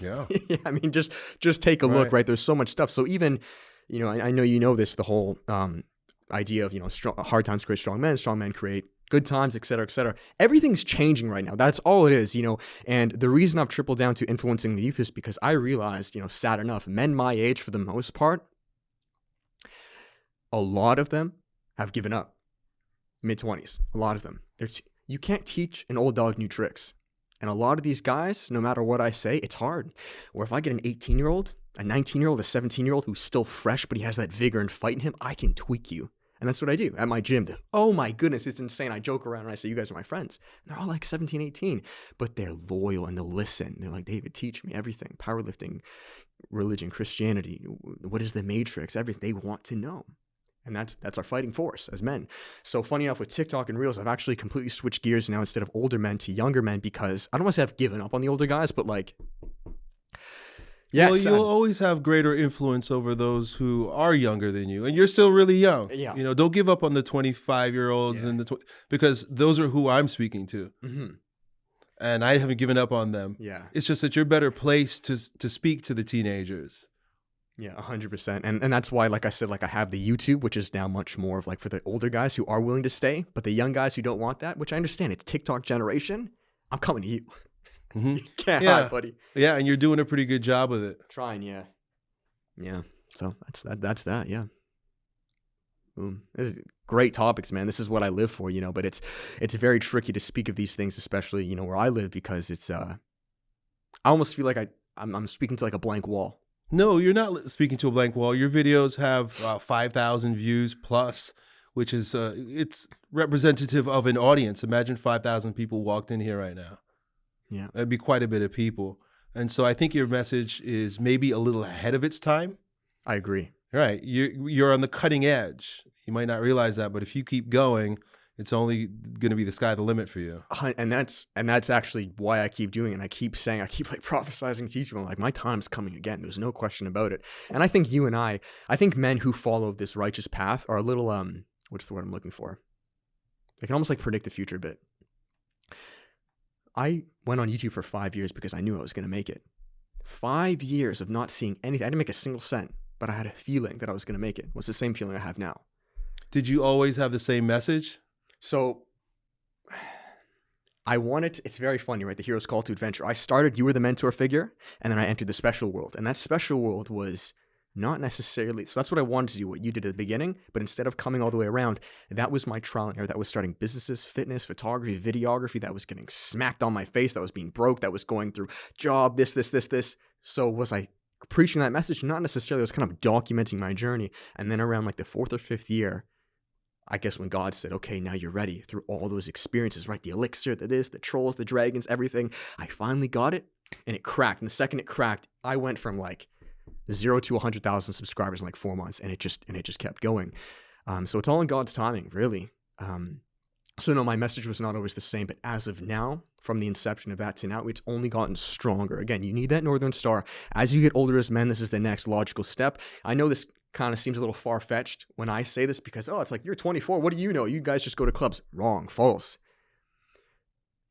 yeah, [laughs] yeah, I mean, just just take a look, Right. right? There's so much stuff. So even, you know, I, I know you know this, the whole um, idea of you know, strong, hard times create strong men, strong men create good times, et cetera, et cetera. Everything's changing right now. That's all it is, you know. And the reason I've tripled down to influencing the youth is because I realized, you know, sad enough, men my age, for the most part, a lot of them have given up. Mid twenties, a lot of them. There's you can't teach an old dog new tricks. And a lot of these guys, no matter what I say, it's hard. Or if I get an 18 year old, a 19 year old, a 17 year old who's still fresh, but he has that vigor and fight in him, I can tweak you. And that's what I do at my gym. Oh my goodness, it's insane. I joke around and I say, you guys are my friends. And they're all like 17, 18, but they're loyal and they'll listen. They're like, David, teach me everything powerlifting, religion, Christianity. What is the matrix? Everything. They want to know. And that's that's our fighting force as men. So funny enough with TikTok and Reels, I've actually completely switched gears now instead of older men to younger men because I don't want to say I've given up on the older guys, but like yeah, well, you'll always have greater influence over those who are younger than you, and you're still really young. Yeah. you know, don't give up on the 25 year olds Yeah. and the tw- because those are who I'm speaking to, mhm, and I haven't given up on them. yeah, It's just that you're better placed to to speak to the teenagers. yeah, hundred percent. And and that's why, like I said, like I have the YouTube, which is now much more of like for the older guys who are willing to stay, but the young guys who don't want that, which I understand, it's TikTok generation. I'm coming to you. Mhm. You can't Yeah. hide, buddy. Yeah, and you're doing a pretty good job with it. Trying, yeah, yeah. So that's that. That's that. Yeah. Boom. This is great topics, man. This is what I live for, you know. But it's it's very tricky to speak of these things, especially you know where I live, because it's uh, I almost feel like I I'm, I'm speaking to like a blank wall. No, you're not speaking to a blank wall. Your videos have uh, 5,000 views plus, which is uh, it's representative of an audience. Imagine 5,000 people walked in here right now. Yeah. That'd be quite a bit of people. And so I think your message is maybe a little ahead of its time. I agree. Right. You're, you're on the cutting edge. You might not realize that, but if you keep going, it's only going to be the sky the limit for you. And that's and that's actually why I keep doing it. And I keep saying I keep like [laughs] prophesizing to you. I'm like, my time's coming again. There's no question about it. And I think you and I, I think men who follow this righteous path are a little um, what's the word I'm looking for? They can almost like predict the future a bit. I went on YouTube for five years because I knew I was going to make it. Five years of not seeing anything. I didn't make a single cent. but I had a feeling that I was going to make it. What's the same feeling I have now? Did you always have the same message? So I wanted, to, it's very funny, right? The hero's call to adventure. I started, you were the mentor figure, and then I entered the special world. And that special world was not necessarily, so that's what I wanted to do, what you did at the beginning, but instead of coming all the way around, that was my trial and error. That was starting businesses, fitness, photography, videography, that was getting smacked on my face, that was being broke, that was going through job, this, this, this, this. So was I preaching that message? Not necessarily, I was kind of documenting my journey. And then around like the fourth or fifth year, I guess when God said, okay, now you're ready through all those experiences, right? The elixir, the this, the trolls, the dragons, everything. I finally got it and it cracked. And the second it cracked, I went from like zero to 100,000 subscribers in like four months and it just, and it just kept going. Um, so it's all in God's timing, really. Um, so no, my message was not always the same, but as of now, from the inception of that to now, it's only gotten stronger. Again, you need that Northern Star. As you get older as men, this is the next logical step. I know this kind of seems a little far fetched when I say this because, oh, it's like, you're 24. What do you know? You guys just go to clubs. Wrong, false.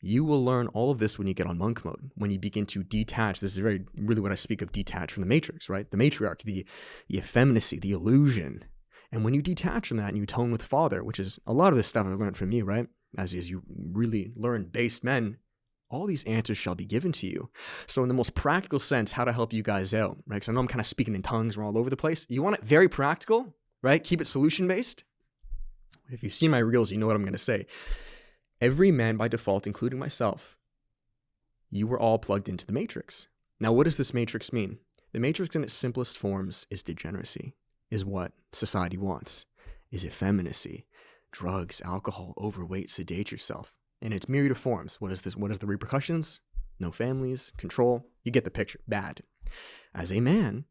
You will learn all of this when you get on monk mode, when you begin to detach. This is very, really what I speak of detach from the matrix, right? The matriarch, the, the effeminacy, the illusion. And when you detach from that and you tone with Father, which is a lot of this stuff I've learned from you, right? As, as you really learn based men, all these answers shall be given to you. So, in the most practical sense, how to help you guys out, right? Because I know I'm kind of speaking in tongues, we're all over the place. You want it very practical, right? Keep it solution based. If you've seen my reels, you know what I'm going to say. Every man by default, including myself, you were all plugged into the matrix. Now, what does this matrix mean? The matrix in its simplest forms is degeneracy, is what society wants, is effeminacy, drugs, alcohol, overweight, sedate yourself in its myriad of forms. What is this? What is the repercussions? No families, control. You get the picture. Bad. As a man,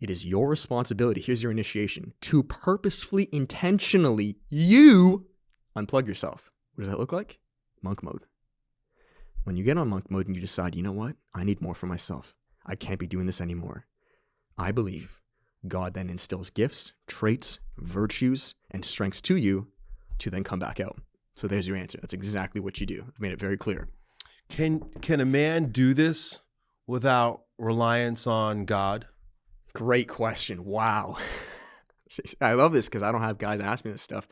it is your responsibility. Here's your initiation to purposefully, intentionally, you unplug yourself. What does that look like? Monk mode. When you get on monk mode and you decide, you know what? I need more for myself. I can't be doing this anymore. I believe God then instills gifts, traits, virtues, and strengths to you to then come back out. So there's your answer. That's exactly what you do. I've made it very clear. Can can a man do this without reliance on God? Great question. Wow. [laughs] I love this because I don't have guys ask me this stuff.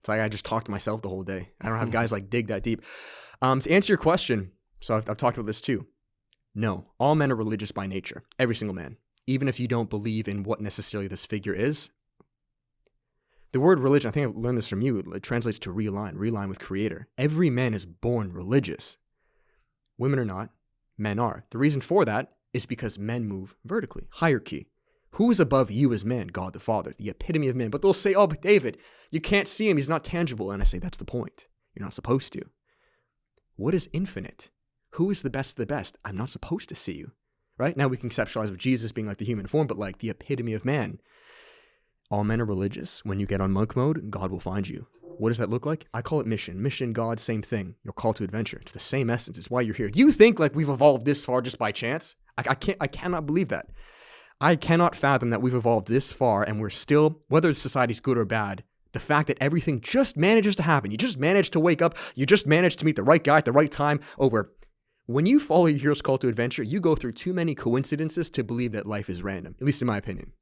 It's like I just talk to myself the whole day. I don't have guys like dig that deep. Um, to answer your question, so I've, I've talked about this too. No, all men are religious by nature. Every single man. Even if you don't believe in what necessarily this figure is, the word religion, I think I learned this from you, it translates to realign, realign with creator. Every man is born religious. Women are not, men are. The reason for that is because men move vertically, hierarchy. Who is above you as man? God the Father, the epitome of man. But they'll say, oh, but David, you can't see him, he's not tangible. And I say, that's the point. You're not supposed to. What is infinite? Who is the best of the best? I'm not supposed to see you. Right? Now we conceptualize with Jesus being like the human form, but like the epitome of man. All men are religious. When you get on monk mode, God will find you. What does that look like? I call it mission. Mission, God, same thing. Your call to adventure. It's the same essence. It's why you're here. Do you think like we've evolved this far just by chance? I, I can't. I cannot believe that. I cannot fathom that we've evolved this far and we're still, whether society's good or bad, the fact that everything just manages to happen. You just manage to wake up. You just manage to meet the right guy at the right time over. When you follow your hero's call to adventure, you go through too many coincidences to believe that life is random, at least in my opinion.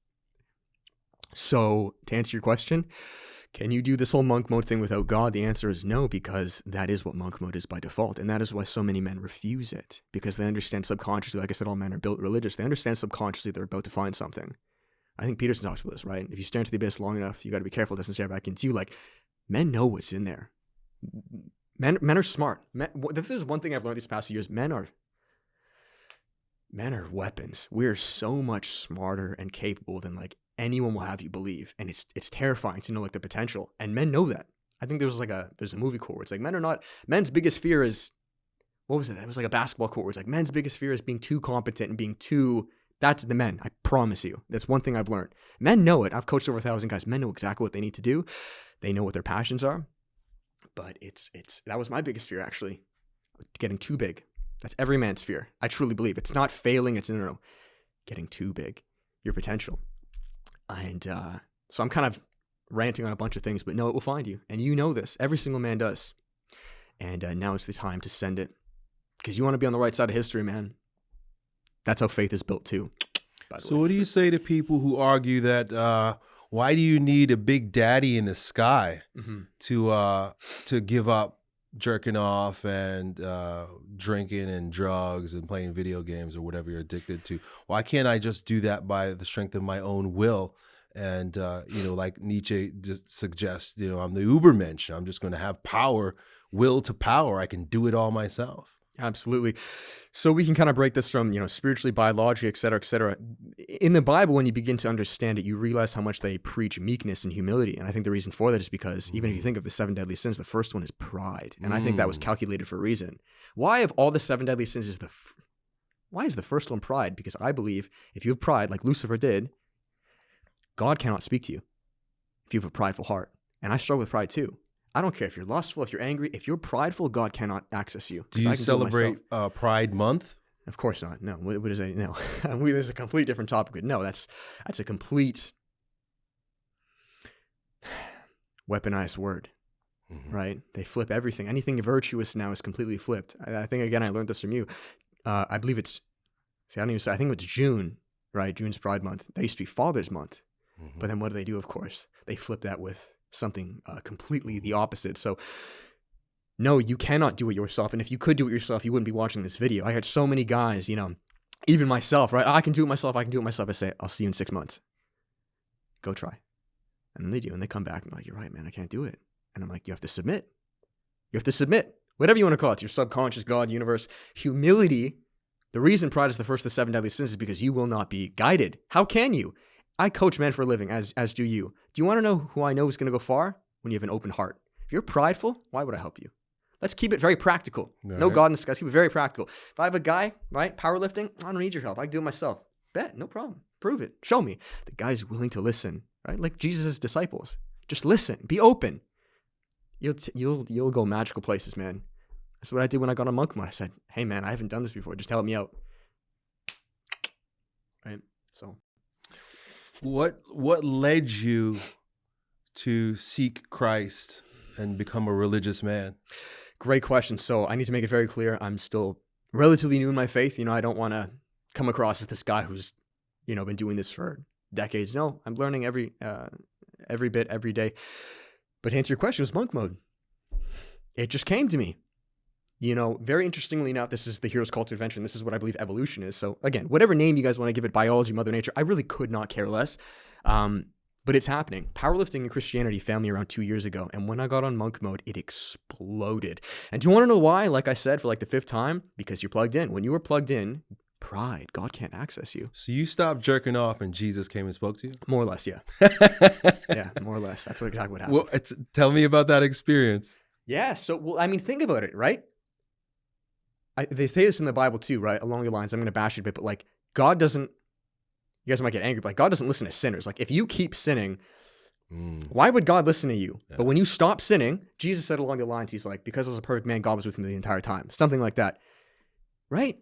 So, to answer your question, can you do this whole monk mode thing without God? The answer is no, because that is what monk mode is by default. And that is why so many men refuse it, because they understand subconsciously, like I said, all men are built religious. They understand subconsciously they're about to find something. I think Peterson talks about this, right? If you stare into the abyss long enough, you got to be careful it doesn't stare back into you. Like, men know what's in there. Men, men are smart. Men, if there's one thing I've learned these past few years, men are men are weapons. We're so much smarter and capable than like anyone will have you believe, and it's it's terrifying to know like the potential. And men know that. I think there's like a there's a movie where it's like men are not men's biggest fear is what was it? It was like a basketball where it's like men's biggest fear is being too competent and being too that's the men. I promise you. That's one thing I've learned. Men know it. I've coached over a thousand guys. Men know exactly what they need to do. They know what their passions are. But it's it's that was my biggest fear actually. Getting too big. That's every man's fear. I truly believe. It's not failing, it's no, no, no. Getting too big. Your potential. And uh, so I'm kind of ranting on a bunch of things, but no, it will find you. And you know this. Every single man does. And uh, now it's the time to send it because you want to be on the right side of history, man. That's how faith is built too. So, way. what do you say to people who argue that uh, why do you need a big daddy in the sky Mhm. to uh, to give up jerking off and uh, drinking and drugs and playing video games or whatever you're addicted to? Why can't I just do that by the strength of my own will? And uh, you know, like Nietzsche just suggests, you know, I'm the Ubermensch. I'm just going to have power, will to power. I can do it all myself. Absolutely. So we can kind of break this from, you know, spiritually, biologically, et cetera, et cetera. In the Bible, when you begin to understand it, you realize how much they preach meekness and humility. And I think the reason for that is because even if you think of the seven deadly sins, the first one is pride. And I think that was Mm. calculated for a reason. Why of all the seven deadly sins is the f- why is the first one pride? Because I believe if you have pride, like Lucifer did, God cannot speak to you if you have a prideful heart. And I struggle with pride too. I don't care if you're lustful, if you're angry, if you're prideful, God cannot access you. Do you can do celebrate uh, Pride Month? Of course not. No. What, what is that? No. [laughs] we, this is a complete different topic. No, that's that's a complete [sighs] weaponized word, Mhm. right? They flip everything. Anything virtuous now is completely flipped. I, I think again, I learned this from you. Uh, I believe it's. See, I don't even say. I think it's June, right? June's Pride Month. That used to be Father's Month. Mhm. But then what do they do? Of course, they flip that with something uh, completely the opposite. So, no, you cannot do it yourself. And if you could do it yourself, you wouldn't be watching this video. I had so many guys, you know, even myself, right? I can do it myself. I can do it myself. I say, I'll see you in six months. Go try. And they do. And they come back and I'm like, you're right, man. I can't do it. And I'm like, you have to submit. You have to submit. Whatever you want to call it, It's your subconscious, God, universe. Humility. The reason pride is the first of the seven deadly sins is because you will not be guided. How can you? I coach men for a living, as as do you. Do you want to know who I know is going to go far? When you have an open heart. If you're prideful, why would I help you? Let's keep it very practical. No God in the sky. Let's keep it very practical. If I have a guy, right, powerlifting, I don't need your help. I can do it myself. Bet, no problem. Prove it. Show me. The guy's willing to listen, right? Like Jesus' disciples. Just listen. Be open. You'll you'll you'll go magical places, man. That's what I did when I got on monk mode. I said, "Hey, man, I haven't done this before. Just help me out." Right. So What what led you to seek Christ and become a religious man? Great question. So I need to make it very clear. I'm still relatively new in my faith. You know, I don't want to come across as this guy who's, you know, been doing this for decades. No, I'm learning every uh, every bit every day. But to answer your question, it was monk mode. It just came to me. You know, very interestingly enough, this is the hero's call to adventure, and this is what I believe evolution is. So again, whatever name you guys want to give it, biology, mother nature, I really could not care less. Um, but it's happening. Powerlifting and Christianity found me around two years ago, and when I got on monk mode, it exploded. And do you want to know why? Like I said, for like the fifth time, because you're plugged in. When you are plugged in, pride, God can't access you. So you stopped jerking off and Jesus came and spoke to you? More or less, yeah, [laughs] yeah, more or less. That's what exactly what happened. well, it's, tell me about that experience. Yeah. So, well, I mean, think about it, right? I, they say this in the Bible too, right? Along the lines, I'm going to bash it a bit, but like, God doesn't, you guys might get angry, but like, God doesn't listen to sinners. Like, if you keep sinning, Mm. why would God listen to you? Yeah. But when you stop sinning, Jesus said along the lines, He's like, because I was a perfect man, God was with me the entire time. Something like that. Right?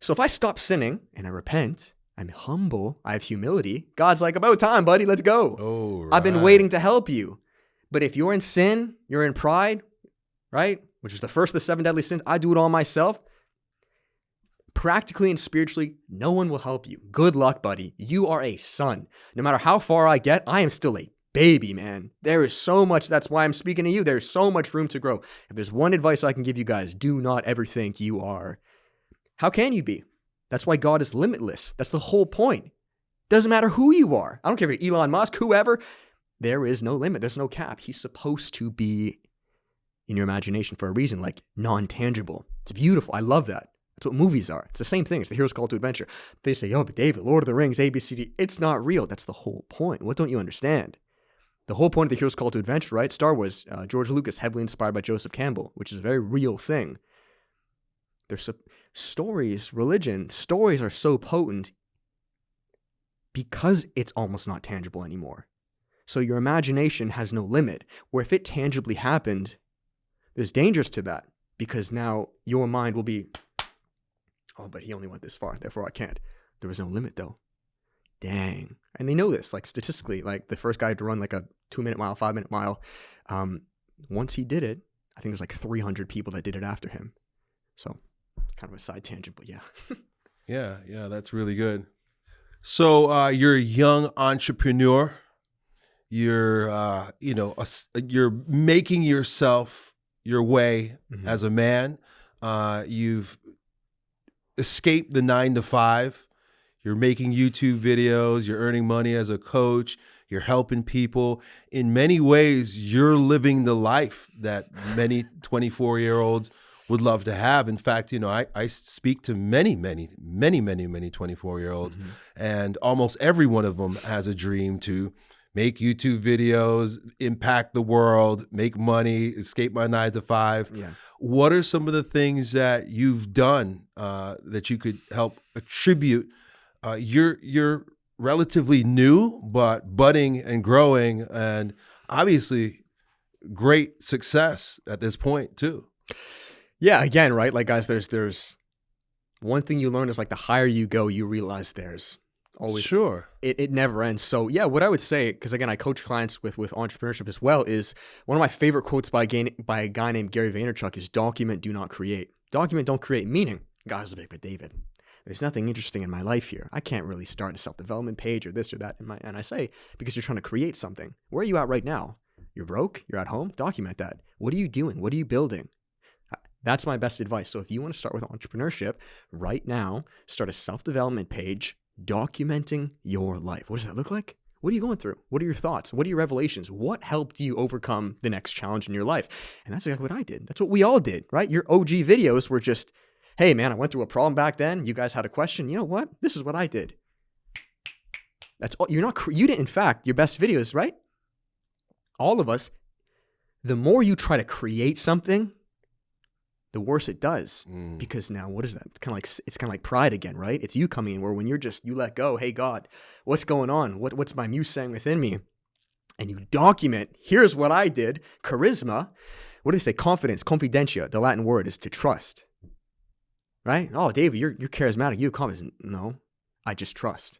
So if I stop sinning and I repent, I'm humble, I have humility, God's like, about time, buddy, let's go. Oh, I've been waiting to help you. But if you're in sin, you're in pride, right? Which is the first of the seven deadly sins. I do it all myself. Practically and spiritually, no one will help you. Good luck, buddy. You are a son. No matter how far I get, I am still a baby, man. There is so much. That's why I'm speaking to you. There's so much room to grow. If there's one advice I can give you guys, do not ever think you are. How can you be? That's why God is limitless. That's the whole point. Doesn't matter who you are. I don't care if you're Elon Musk, whoever. There is no limit. There's no cap. He's supposed to be in your imagination for a reason, like non tangible. It's beautiful. I love that. That's what movies are. It's the same thing. It's the hero's call to adventure. They say, oh, but David, Lord of the Rings, ABCD. It's not real. That's the whole point. What don't you understand? The whole point of the hero's call to adventure, right? Star Wars, uh, George Lucas, heavily inspired by Joseph Campbell, which is a very real thing. There's so, stories, religion, stories are so potent because it's almost not tangible anymore. So your imagination has no limit. Where if it tangibly happened, there's dangers to that because now your mind will be, oh, but he only went this far, therefore I can't. There was no limit though. Dang. And they know this, like statistically, like the first guy to run like a two minute mile, five minute mile, um, once he did it, I think there's like 300 people that did it after him. So kind of a side tangent, but yeah. [laughs] Yeah, yeah, that's really good. So uh, you're a young entrepreneur. You're, uh, you know, a, you're making yourself your way mm-hmm. as a man. Uh, you've escaped the nine to five. You're making YouTube videos. You're earning money as a coach. You're helping people. In many ways, you're living the life that many 24 year olds would love to have. In fact, you know, I, I speak to many, many, many, many, many 24 year olds, mm-hmm. and almost every one of them has a dream to make YouTube videos, impact the world, make money, escape my nine to five. Yeah. What are some of the things that you've done uh, that you could help attribute? Uh, you're you're relatively new, but budding and growing, and obviously great success at this point too. Yeah, again, right? Like guys, there's there's one thing you learn is like the higher you go, you realize there's always sure. it, it never ends. So yeah what i would say because again i coach clients with with entrepreneurship as well is one of my favorite quotes by a, by a guy named gary vaynerchuk is document do not create. Document don't create meaning. Guys big but david. There's nothing interesting in my life here. I can't really start a self-development page or this or that in my and i say because you're trying to create something. Where are you at right now? You're broke? You're at home? Document that. What are you doing? What are you building? Uh, that's my best advice. So if you want to start with entrepreneurship right now, start a self development page documenting your life. What does that look like? What are you going through? What are your thoughts? What are your revelations? What helped you overcome the next challenge in your life? And that's exactly what I did. That's what we all did, right? Your OG videos were just, hey, man, I went through a problem back then. You guys had a question. You know what? This is what I did. That's all. You're not, you didn't, in fact, your best videos, right? All of us, the more you try to create something, the worse it does. Mm. Because now what is that? It's kind of like it's kind of like pride again, right? It's you coming in where when you're just you let go, hey God, what's going on? What what's my muse saying within me? And you document, here's what I did. Charisma. What do they say? Confidence, confidentia. The Latin word is to trust. Right? Oh, David, you're you're charismatic. You have confidence. No, I just trust.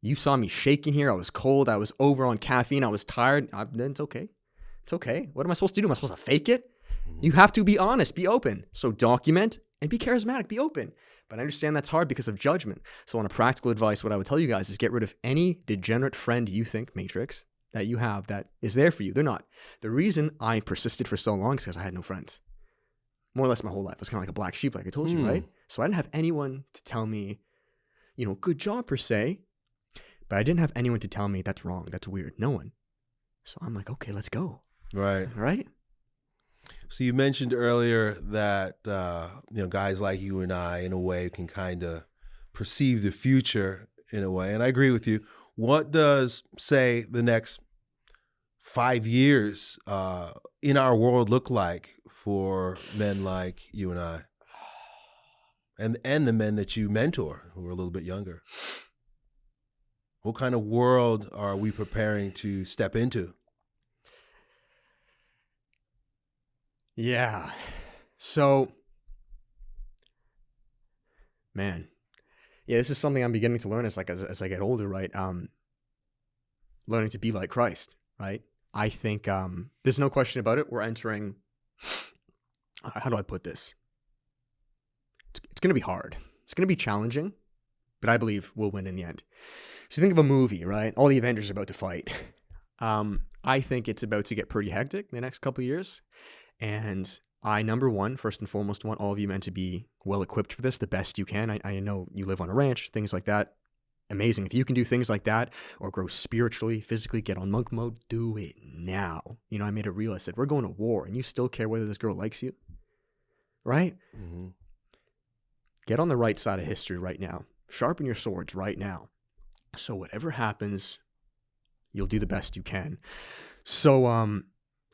You saw me shaking here. I was cold. I was over on caffeine. I was tired. I, it's okay. It's okay. What am I supposed to do? Am I supposed to fake it? You have to be honest, be open. So document and be charismatic, be open. But I understand that's hard because of judgment. So, on a practical advice, what I would tell you guys is get rid of any degenerate friend you think, Matrix, that you have that is there for you. They're not. The reason I persisted for so long is because I had no friends. More or less my whole life. I was kind of like a black sheep, like I told you, right? Hmm. So I didn't have anyone to tell me, you know, good job per se. But I didn't have anyone to tell me that's wrong, that's weird. No one. So I'm like, okay, let's go. Right. Right. So you mentioned earlier that uh, you know guys like you and I, in a way, can kind of perceive the future in a way, and I agree with you. What does say the next five years uh, in our world look like for men like you and I, and and the men that you mentor who are a little bit younger? What kind of world are we preparing to step into? Yeah. So, man, yeah, this is something I'm beginning to learn as like as, as I get older, right? Um, learning to be like Christ, right? I think um, there's no question about it. We're entering. How do I put this? It's, it's going to be hard. It's going to be challenging, but I believe we'll win in the end. So think of a movie, right? All the Avengers are about to fight. [laughs] Um, I think it's about to get pretty hectic in the next couple years. And I, number one, first and foremost, want all of you men to be well equipped for this, the best you can. I, I know you live on a ranch, things like that. Amazing. If you can do things like that or grow spiritually, physically, get on monk mode, do it now. You know, I made it real. I said, we're going to war and you still care whether this girl likes you, right? Mm-hmm. Get on the right side of history right now. Sharpen your swords right now. So, whatever happens, you'll do the best you can. So, um,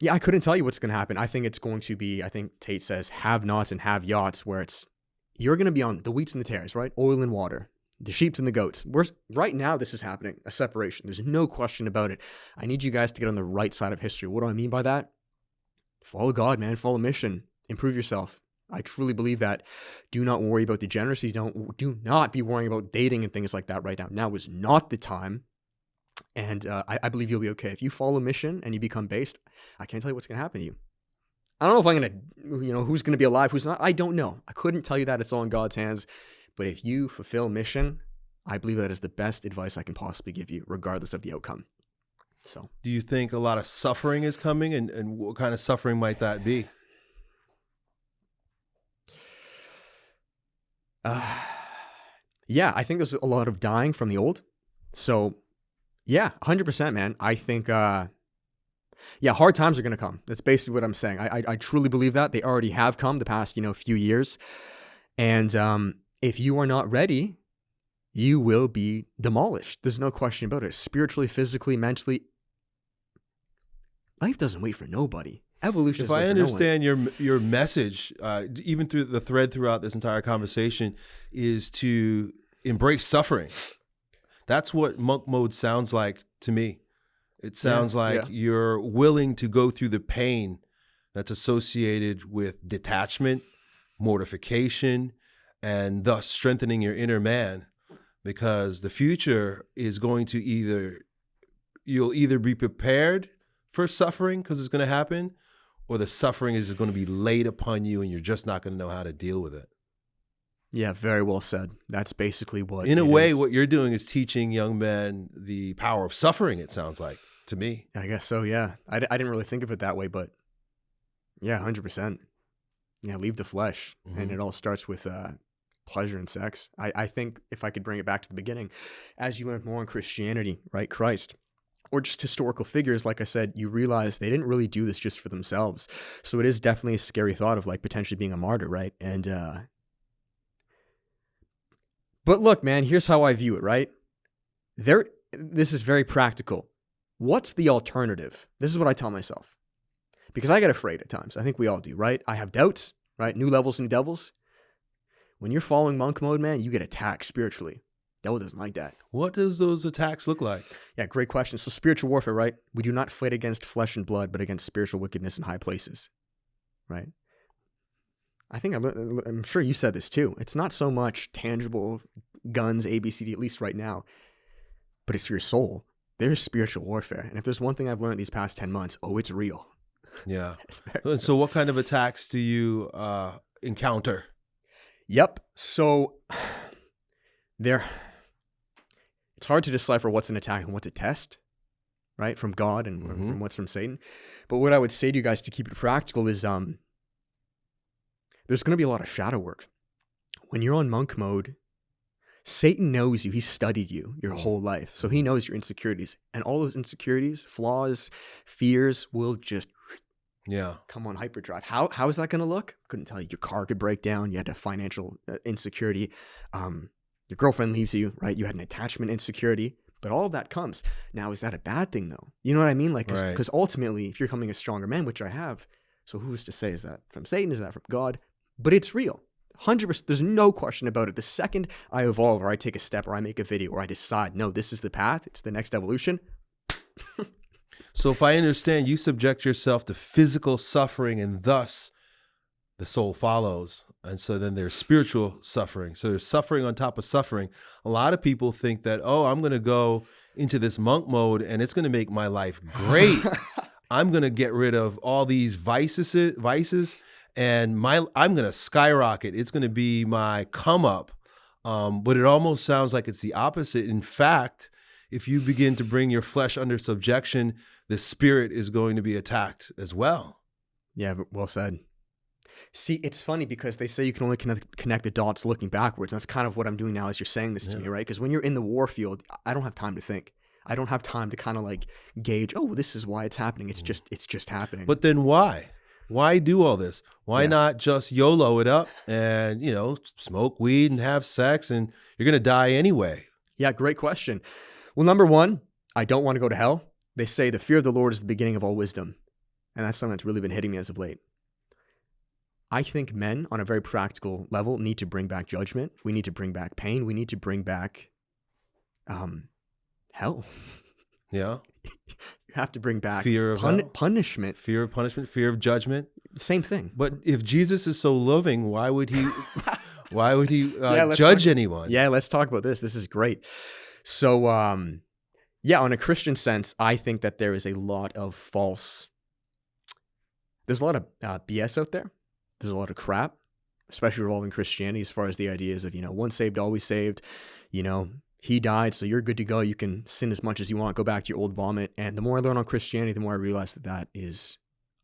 yeah, I couldn't tell you what's going to happen. I think it's going to be, I think Tate says, have nots and have yachts, where it's, you're going to be on the wheats and the tares, right? Oil and water, the sheep and the goats. We're, right now, this is happening, a separation. There's no question about it. I need you guys to get on the right side of history. What do I mean by that? Follow God, man. Follow mission. Improve yourself. I truly believe that. Do not worry about degeneracy. Don't do not be worrying about dating and things like that right now. Now is not the time and uh, I, I, believe you'll be okay. If you follow mission and you become based, I can't tell you what's going to happen to you. I don't know if I'm going to, you know, who's going to be alive, who's not. I don't know. I couldn't tell you that. It's all in God's hands. But if you fulfill mission, I believe that is the best advice I can possibly give you, regardless of the outcome. So, Do you think a lot of suffering is coming, and, and what kind of suffering might that be? uh, [sighs] yeah, I think there's a lot of dying from the old. So, yeah, 100%, man. I think, uh, yeah, hard times are going to come. That's basically what I'm saying. I, I, I truly believe that. They already have come the past, you know, few years. And um, if you are not ready, you will be demolished. There's no question about it. Spiritually, physically, mentally, life doesn't wait for nobody. Evolution. If I for no understand your your message, uh, even through the thread throughout this entire conversation, is to embrace suffering. That's what monk mode sounds like to me. It sounds like yeah. you're willing to go through the pain that's associated with detachment, mortification, and thus strengthening your inner man. Because the future is going to either you'll either be prepared for suffering because it's going to happen, or the suffering is going to be laid upon you and you're just not going to know how to deal with it. Yeah, very well said. That's basically what. In a way, is. what you're doing is teaching young men the power of suffering, it sounds like to me. I guess so. Yeah, I didn't really think of it that way, but yeah, hundred percent. Yeah, leave the flesh, and Mhm. it all starts with uh, pleasure and sex. I, I think if I could bring it back to the beginning, as you learn more in Christianity, right, Christ, or just historical figures, like I said, you realize they didn't really do this just for themselves. So it is definitely a scary thought of like potentially being a martyr, right? And uh, but look, man, here's how I view it, right? There, this is very practical. What's the alternative? This is what I tell myself. Because I get afraid at times. I think we all do, right? I have doubts, right? New levels, new devils. When you're following monk mode, man, you get attacked spiritually. Devil doesn't like that. What does those attacks look like? Yeah, great question. So spiritual warfare, right? We do not fight against flesh and blood, but against spiritual wickedness in high places, right? I think I learned, I'm sure you said this too. It's not so much tangible guns, ABCD, at least right now, but it's for your soul. There's spiritual warfare. And if there's one thing I've learned these past 10 months, oh, it's real. Yeah. [laughs] It's And so, what kind of attacks do you uh, encounter? Yep. So [sighs] there it's hard to decipher what's an attack and what's a test, right? From God and Mhm. from what's from Satan. But what I would say to you guys to keep it practical is um there's going to be a lot of shadow work. When you're on monk mode, Satan knows you. He's studied you your whole life. So he knows your insecurities. And all those insecurities, flaws, fears will just Yeah. come on hyperdrive. How how is that going to look? Couldn't tell you. Your car could break down. You had a financial uh, insecurity. Um, your girlfriend leaves you, right? You had an attachment insecurity. But all of that comes. Now, is that a bad thing though? You know what I mean? Like, Right. because ultimately, if you're becoming a stronger man, which I have, so who's to say is that from Satan? Is that from God? But it's real. 100%. There's no question about it. The second I evolve or I take a step or I make a video or I decide, no, this is the path, it's the next evolution, So, if I understand, you subject yourself to physical suffering and thus the soul follows. And so then there's spiritual suffering. So there's suffering on top of suffering. A lot of people think that, oh, I'm going to go into this monk mode and it's going to make my life great. [laughs] I'm going to get rid of all these vices, vices, and my I'm going to skyrocket. It's going to be my come up. Um, but it almost sounds like it's the opposite. In fact, if you begin to bring your flesh under subjection, the spirit is going to be attacked as well. Yeah, well said. See, it's funny because they say you can only connect, connect the dots looking backwards. And that's kind of what I'm doing now as you're saying this to me, right? Because when you're in the war field, I don't have time to think. I don't have time to kind of like gauge, oh, this is why it's happening. It's just it's just happening. But then why? Why do all this? Why Yeah. not just YOLO it up and, you know, smoke weed and have sex and you're going to die anyway? yeah, great question. Well, number one, I don't want to go to hell. They say the fear of the Lord is the beginning of all wisdom. And that's something that's really been hitting me as of late. I think men, on a very practical level, need to bring back judgment. We need to bring back pain. We need to bring back um, hell. Yeah. [laughs] Have to bring back Fear of pun- hell. punishment. Fear of punishment, fear of judgment. Same thing. But if Jesus is so loving, why would he [laughs] why would he uh, Yeah, judge talk- anyone? Yeah, let's talk about this. This is great. So, um, yeah, on a Christian sense, I think that there is a lot of false. There's a lot of uh, BS out there. There's a lot of crap, especially revolving Christianity, as far as the ideas of you know once saved, always saved. You know, he died, so you're good to go. You can sin as much as you want, go back to your old vomit. And the more I learn on Christianity, the more I realize that that is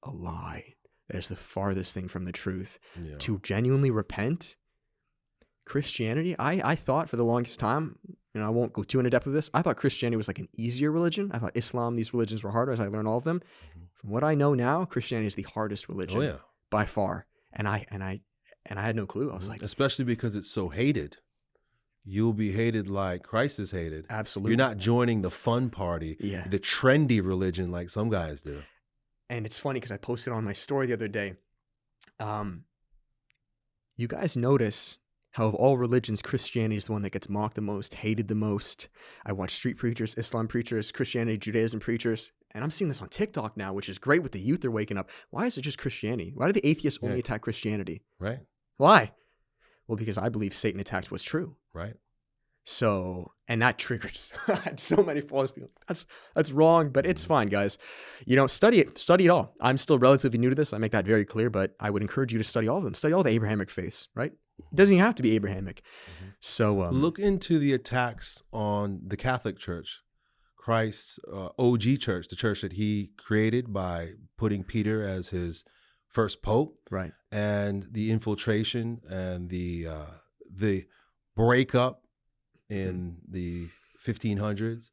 a lie. That is the farthest thing from the truth. Yeah. To genuinely repent, Christianity, I, I thought for the longest time, and I won't go too into depth with this, I thought Christianity was like an easier religion. I thought Islam, these religions were harder as I learned all of them. Mhm. From what I know now, Christianity is the hardest religion Oh yeah. by far. And I and I and I had no clue. I was like, especially because it's so hated. You'll be hated like Christ is hated. absolutely. You're not joining the fun party, Yeah. the trendy religion like some guys do. and it's funny because I posted on my story the other day. Um, you guys notice how of all religions, Christianity is the one that gets mocked the most, hated the most. I watch street preachers, Islam preachers, Christianity, Judaism preachers, and I'm seeing this on TikTok now, which is great with the youth. They're waking up. Why is it just Christianity? Why do the atheists only Yeah. attack Christianity? Right? Why? Well, because I believe Satan attacks what's true. Right? So, and that [laughs] triggers [laughs] so many false people. That's that's wrong, but it's fine, guys. You know, study it, study it all. I'm still relatively new to this. I make that very clear, but I would encourage you to study all of them. Study all the Abrahamic faiths, right? It doesn't even have to be Abrahamic. Mhm. So, um, Look into the attacks on the Catholic Church, Christ's uh, OG church, the church that he created by putting Peter as his first pope, right, and the infiltration and the uh, the breakup in the 1500s,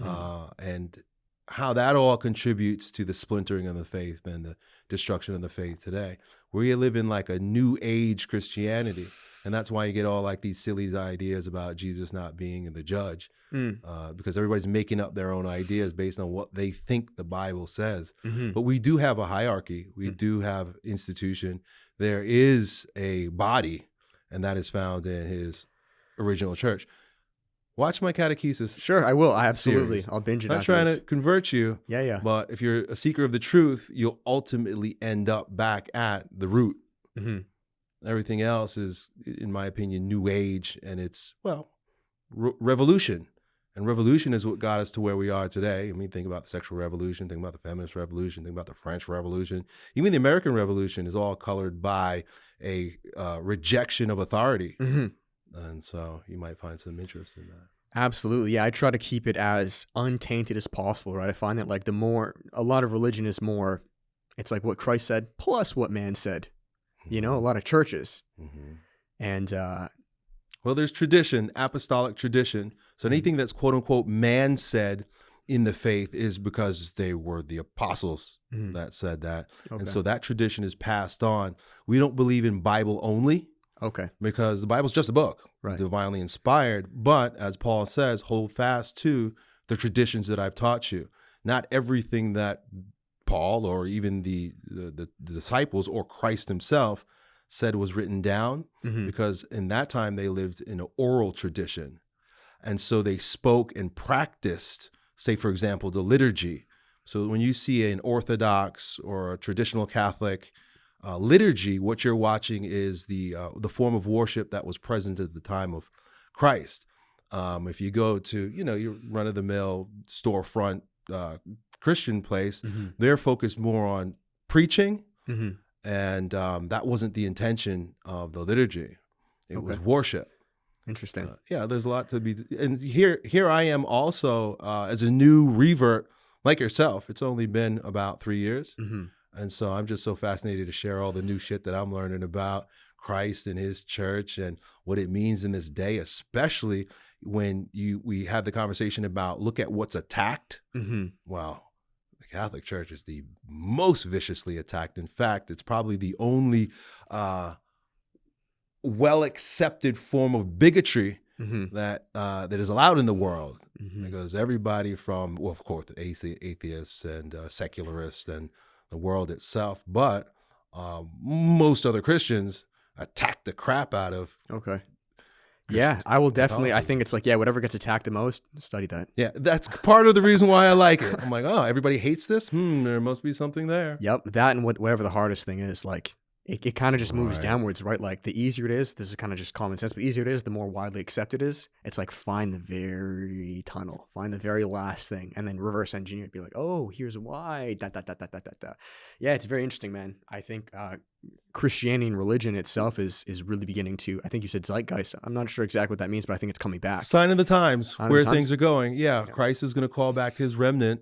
Mhm. uh, and how that all contributes to the splintering of the faith and the destruction of the faith today. We live in like a new age Christianity, and that's why you get all like these silly ideas about Jesus not being the judge, Mm, uh, because everybody's making up their own ideas based on what they think the Bible says. mhm. But we do have a hierarchy. We Mm. do have institution. There is a body, and that is found in his original church. Watch my catechesis. Sure, I will. I absolutely. Series. I'll binge it. I'm not trying this. to convert you, Yeah, yeah. but if you're a seeker of the truth, you'll ultimately end up back at the root. hmm Everything else is, in my opinion, new age, and it's well, re- revolution. And revolution is what got us to where we are today. I mean, think about the sexual revolution, think about the feminist revolution, think about the French Revolution. Even the American Revolution is all colored by a uh, rejection of authority. hmm And so you might find some interest in that. Absolutely. Yeah, I try to keep it as untainted as possible, right? I find that like the more a lot of religion is more it's like what Christ said plus what man said. You know, a lot of churches. Mhm. And uh Well, there's tradition, apostolic tradition. So anything that's quote unquote man said in the faith is because they were the apostles mhm, that said that. okay. And so that tradition is passed on. We don't believe in Bible only okay. because the Bible's just a book, Right. divinely inspired. But as Paul says, hold fast to the traditions that I've taught you. Not everything that Paul or even the, the, the, disciples or Christ himself said was written down Mhm, because in that time they lived in an oral tradition. And so they spoke and practiced, say, for example, the liturgy. So when you see an Orthodox or a traditional Catholic uh, liturgy, what you're watching is the uh, the form of worship that was present at the time of Christ. Um, if you go to you know your run of the mill storefront uh, Christian place, mhm, they're focused more on preaching mhm. and um, that wasn't the intention of the liturgy. It was worship. Interesting. Uh, yeah, there's a lot to be. And here, here I am also uh, as a new revert, like yourself. It's only been about three years, hmm and so I'm just so fascinated to share all the new shit that I'm learning about Christ and His church and what it means in this day, especially when you we have the conversation about look at what's attacked. Hmm Wow. The Catholic Church is the most viciously attacked. In fact, it's probably the only uh, well accepted form of bigotry hmm that uh, that is allowed in the world. Hmm because everybody from, well, of course, athe- atheists and uh, secularists and the world itself, but uh, most other Christians attack the crap out of. Okay. Yeah, I will definitely. I think it's like yeah, whatever gets attacked the most, study that. Yeah, that's part of the reason why I like it. I'm like, oh, everybody hates this. Hmm, there must be something there. Yep, that and what, whatever the hardest thing is, like it, it kind of just moves Right. downwards, right? Like the easier it is, this is kind of just common sense, but the easier it is, the more widely accepted it is. It's like find the very tunnel, find the very last thing, and then reverse engineer it. Be like, oh, here's why. Da, da, da, da, da, da, da. Yeah, it's very interesting, man. I think uh, Christianity and religion itself is is really beginning to. I think you said zeitgeist. I'm not sure exactly what that means, but I think it's coming back. Sign of the times Sign of the where times. things are going. Yeah, Yeah. Christ is going to call back his remnant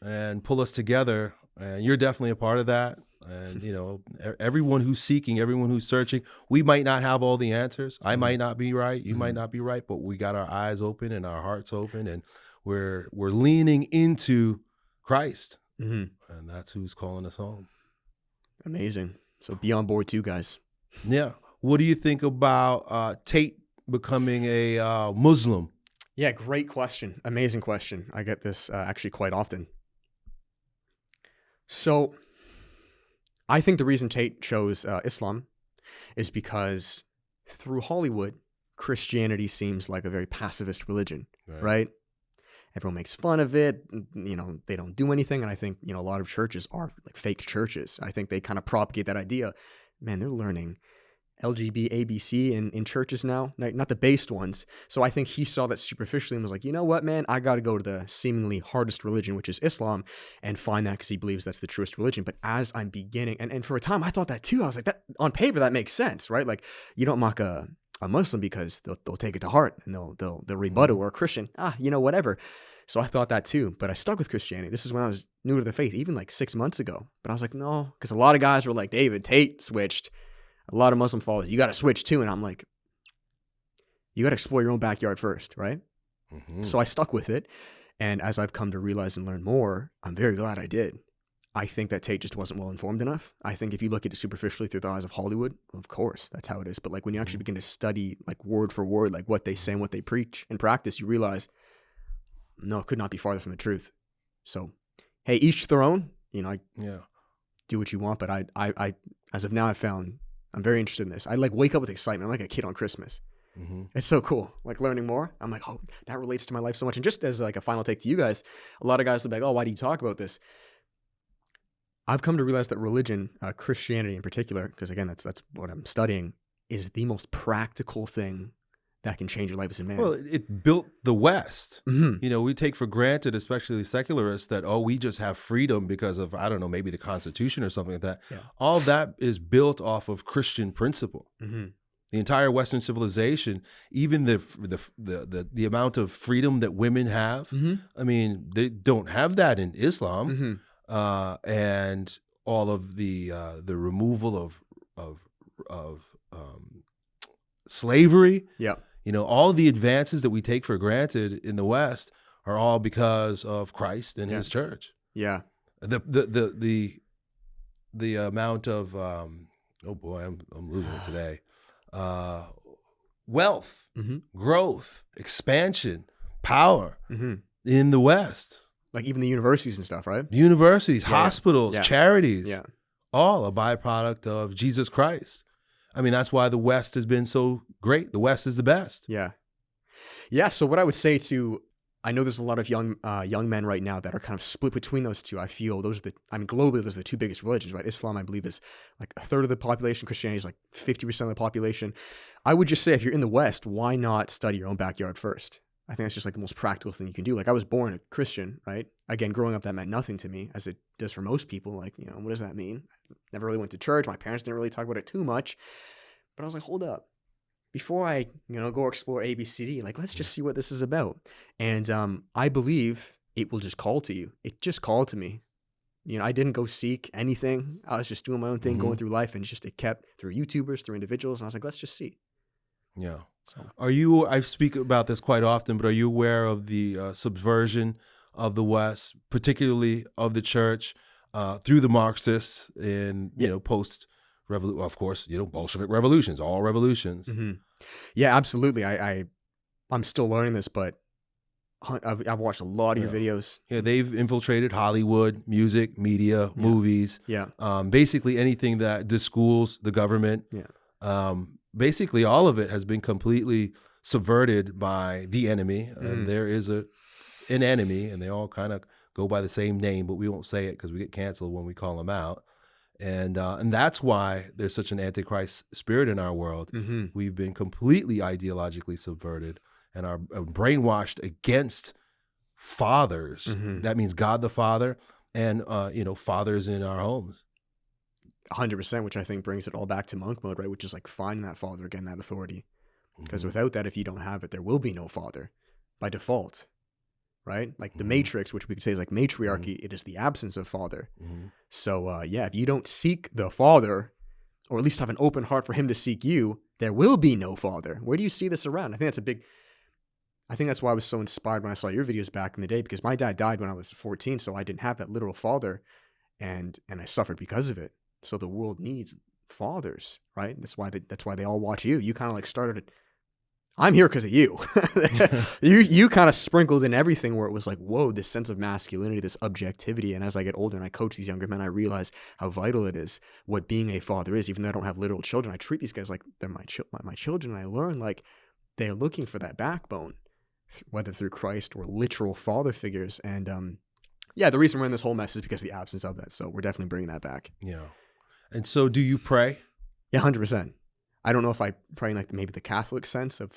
and pull us together. And you're definitely a part of that. And, you know, everyone who's seeking, everyone who's searching, we might not have all the answers. I might not be right. You might Mhm. not be right, but we got our eyes open and our hearts open and we're we're leaning into Christ. hmm And that's who's calling us home. Amazing. So be on board too, guys. Yeah. What do you think about uh, Tate becoming a uh, Muslim? Yeah, great question. Amazing question. I get this uh, actually quite often. So, I think the reason Tate chose uh, Islam is because through Hollywood, Christianity seems like a very pacifist religion, right? Everyone makes fun of it. You know, they don't do anything. And I think, you know, a lot of churches are like fake churches. I think they kind of propagate that idea. Man, they're learning LGB, ABC in, in churches now, not, not the based ones. So I think he saw that superficially and was like, you know what, man, I got to go to the seemingly hardest religion, which is Islam, and find that because he believes that's the truest religion. But as I'm beginning, and, and for a time I thought that too, I was like, that on paper, that makes sense, right? Like, you don't mock a, a Muslim because they'll, they'll take it to heart and they'll, they'll, they'll rebuttal, or a Christian, ah, you know, whatever. So I thought that too, but I stuck with Christianity. This is when I was new to the faith, even like six months ago. But I was like, no, because a lot of guys were like, David Tate switched. A lot of Muslim followers, you got to switch too. And I'm like, you got to explore your own backyard first, right? Mhm. So I stuck with it. And as I've come to realize and learn more, I'm very glad I did. I think that Tate just wasn't well informed enough. I think if you look at it superficially through the eyes of Hollywood, of course, that's how it is. But like when you actually begin to study like word for word, like what they say and what they preach and practice, you realize, no, it could not be farther from the truth. So, hey, each their own. You know, I yeah. do what you want, but I, I, I, as of now, I found I'm very interested in this. I like wake up with excitement. I'm like a kid on Christmas. hmm It's so cool. Like learning more. I'm like, oh, that relates to my life so much. And just as like a final take to you guys, a lot of guys will be like, oh, why do you talk about this? I've come to realize that religion, uh, Christianity in particular, because again, that's that's what I'm studying, is the most practical thing that can change your life as a man. Well, it, built the West. Mhm. You know, we take for granted, especially secularists, that oh, we just have freedom because of I don't know, maybe the Constitution or something like that. Yeah. All that is built off of Christian principle. Mhm. The entire Western civilization, even the the the the, the amount of freedom that women have. Mhm. I mean, they don't have that in Islam, Mhm. uh, and all of the uh, the removal of of of um, slavery. Yeah. You know, all the advances that we take for granted in the West are all because of Christ and Yeah. His church. Yeah. The the the the the amount of um, oh boy, I'm I'm losing it today. Uh, wealth, Mhm. growth, expansion, power hmm in the West. Like even the universities and stuff, right? Universities, Yeah, hospitals, Yeah. charities, Yeah. all a byproduct of Jesus Christ. I mean, that's why the West has been so great. The West is the best. Yeah. Yeah. So what I would say to I know there's a lot of young uh, young men right now that are kind of split between those two. I feel those are the I mean globally those are the two biggest religions, right? Islam I believe is like a third of the population. Christianity is like fifty percent of the population. I would just say if you're in the West, why not study your own backyard first? I think that's just like the most practical thing you can do. Like I was born a Christian, right? Again, growing up that meant nothing to me, as it does for most people. Like you know, what does that mean? I Never really went to church. My parents didn't really talk about it too much. But I was like, hold up before I, you know, go explore ABCD, like let's just see what this is about. And um, I believe it will just call to you. It just called to me. You know, I didn't go seek anything. I was just doing my own thing, going through life, and just it kept through YouTubers, through individuals, and I was like, let's just see. Yeah. So Are you? I speak about this quite often, but are you aware of the uh, subversion of the West, particularly of the church, uh, through the Marxists in you Yeah. know post revolution? Of course, you know Bolshevik revolutions, all revolutions. hmm yeah, absolutely. I, I I'm still learning this, but I've, I've watched a lot of your videos. Yeah, they've infiltrated Hollywood, music, media, movies, Yeah, um, basically anything that the schools, the government. Yeah. Um, basically, all of it has been completely subverted by the enemy, Mhm. and there is a an enemy, and they all kind of go by the same name, but we won't say it because we get canceled when we call them out. And uh, and that's why there's such an antichrist spirit in our world. Mm-hmm. We've been completely ideologically subverted and are are brainwashed against fathers. Mhm. That means God the Father and uh, you know fathers in our homes. 100%, which I think brings it all back to monk mode, right? Which is like finding that father again, that authority. Because Mhm. without that, if you don't have it, there will be no father by default, right? Like the Mhm. matrix, which we could say is like matriarchy, it is the absence of father. Mhm. So, uh, yeah, if you don't seek the father, or at least have an open heart for him to seek you, there will be no father. Where do you see this around? I think that's a big. I think that's why I was so inspired when I saw your videos back in the day because my dad died when I was 14, so I didn't have that literal father, and and I suffered because of it. So the world needs fathers, right? That's why they, that's why they all watch you. You kind of like started it. I'm here because of you. [laughs] [laughs] you you kind of sprinkled in everything where it was like, whoa, this sense of masculinity, this objectivity. And as I get older and I coach these younger men, I realize how vital it is what being a father is. Even though I don't have literal children, I treat these guys like they're my my, my children. And I learn like they're looking for that backbone, th- whether through Christ or literal father figures. And um, yeah, the reason we're in this whole mess is because of the absence of that. So we're definitely bringing that back. Yeah. And so, do you pray? Yeah, hundred percent. I don't know if I pray in like maybe the Catholic sense of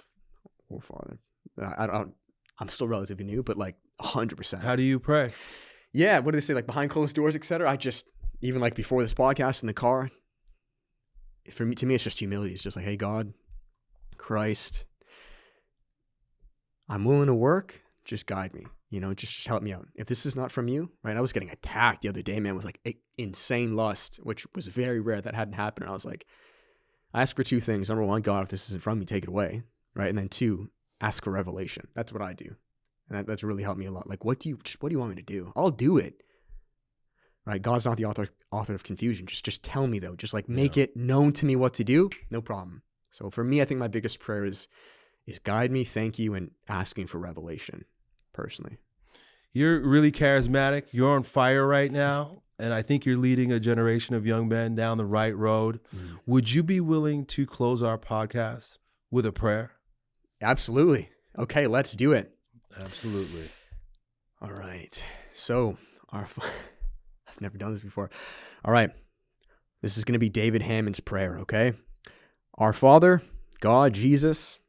oh Father. I I don't. I'm still relatively new, but like hundred percent. How do you pray? Yeah, what do they say? Like behind closed doors, etc. I just even like before this podcast in the car. For me, to me, it's just humility. It's just like, hey, God, Christ, I'm willing to work. Just guide me. You know, just, just help me out. If this is not from you, right? I was getting attacked the other day, man, with like insane lust, which was very rare. That hadn't happened. And I was like, I ask for two things. Number one, God, if this isn't from you, take it away, right? And then two, ask for revelation. That's what I do, and that, that's really helped me a lot. Like, what do you what do you want me to do? I'll do it. Right? God's not the author author of confusion. Just just tell me though. Just like make Yeah. it known to me what to do. No problem. So for me, I think my biggest prayer is is guide me, thank you, and asking for revelation. Personally, You're really charismatic. You're on fire right now. And I think you're leading a generation of young men down the right road. Mm-hmm. Would you be willing to close our podcast with a prayer? absolutely. Okay, let's do it. Absolutely. All right. So, our [laughs] I've never done this before. All right. This is going to be David Hammond's prayer, okay? Our Father, God, Jesus,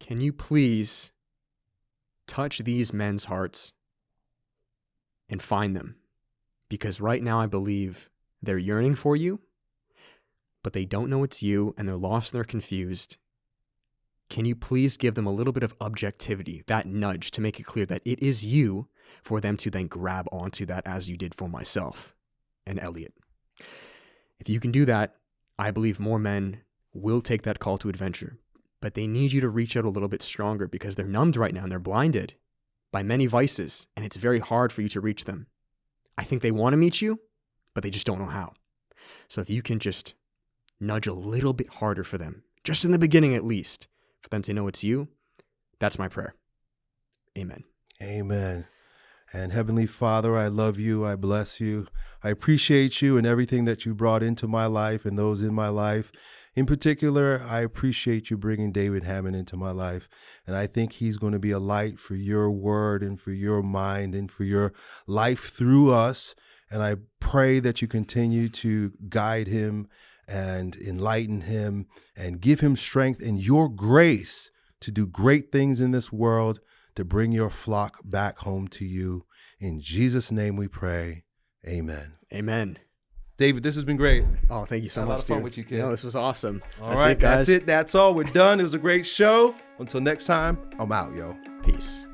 can you please touch these men's hearts and find them? Because right now I believe they're yearning for you, but they don't know it's you and they're lost and they're confused. Can you please give them a little bit of objectivity, that nudge to make it clear that it is you for them to then grab onto that as you did for myself and Elliott? If you can do that, I believe more men will take that call to adventure. But they need you to reach out a little bit stronger because they're numbed right now and they're blinded by many vices, and it's very hard for you to reach them. I think they want to meet you, but they just don't know how. So if you can just nudge a little bit harder for them, just in the beginning at least, for them to know it's you, that's my prayer. Amen. Amen. And Heavenly Father, I love you. I bless you. I appreciate you and everything that you brought into my life and those in my life. In particular, I appreciate you bringing David Hammond into my life. And I think he's going to be a light for your word and for your mind and for your life through us. And I pray that you continue to guide him and enlighten him and give him strength and your grace to do great things in this world to bring your flock back home to you. In Jesus' name we pray. Amen. Amen. David, this has been great. Oh, thank you so Had a much. lot of fun dude. with you, kid. No, this was awesome. All that's right, it, guys. that's it. That's all. We're done. It was a great show. Until next time, I'm out, yo. Peace.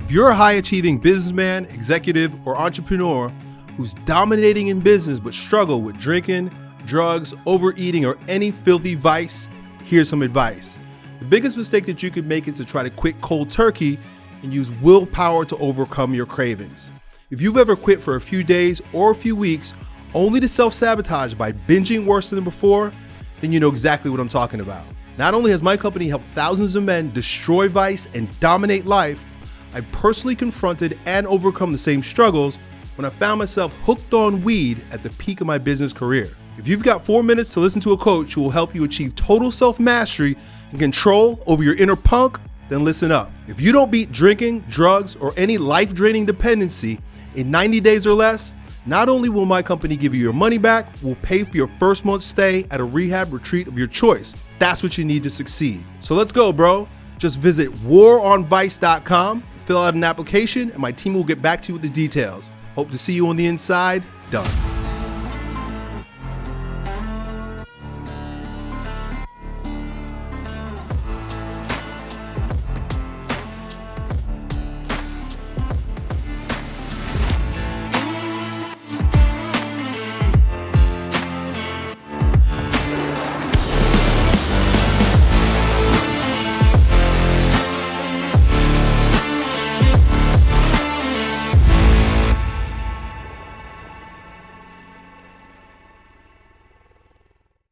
If you're a high achieving businessman, executive, or entrepreneur who's dominating in business but struggle with drinking, drugs, overeating, or any filthy vice, here's some advice. The biggest mistake that you could make is to try to quit cold turkey and use willpower to overcome your cravings. If you've ever quit for a few days or a few weeks only to self sabotage by binging worse than before, then you know exactly what I'm talking about. Not only has my company helped thousands of men destroy vice and dominate life, I personally confronted and overcome the same struggles when I found myself hooked on weed at the peak of my business career. If you've got four minutes to listen to a coach who will help you achieve total self mastery and control over your inner punk, then listen up. If you don't beat drinking, drugs, or any life draining dependency in 90 days or less, Not only will my company give you your money back, we'll pay for your first month's stay at a rehab retreat of your choice. That's what you need to succeed. So let's go, bro. Just visit waronvice.com, fill out an application, and my team will get back to you with the details. Hope to see you on the inside. Done.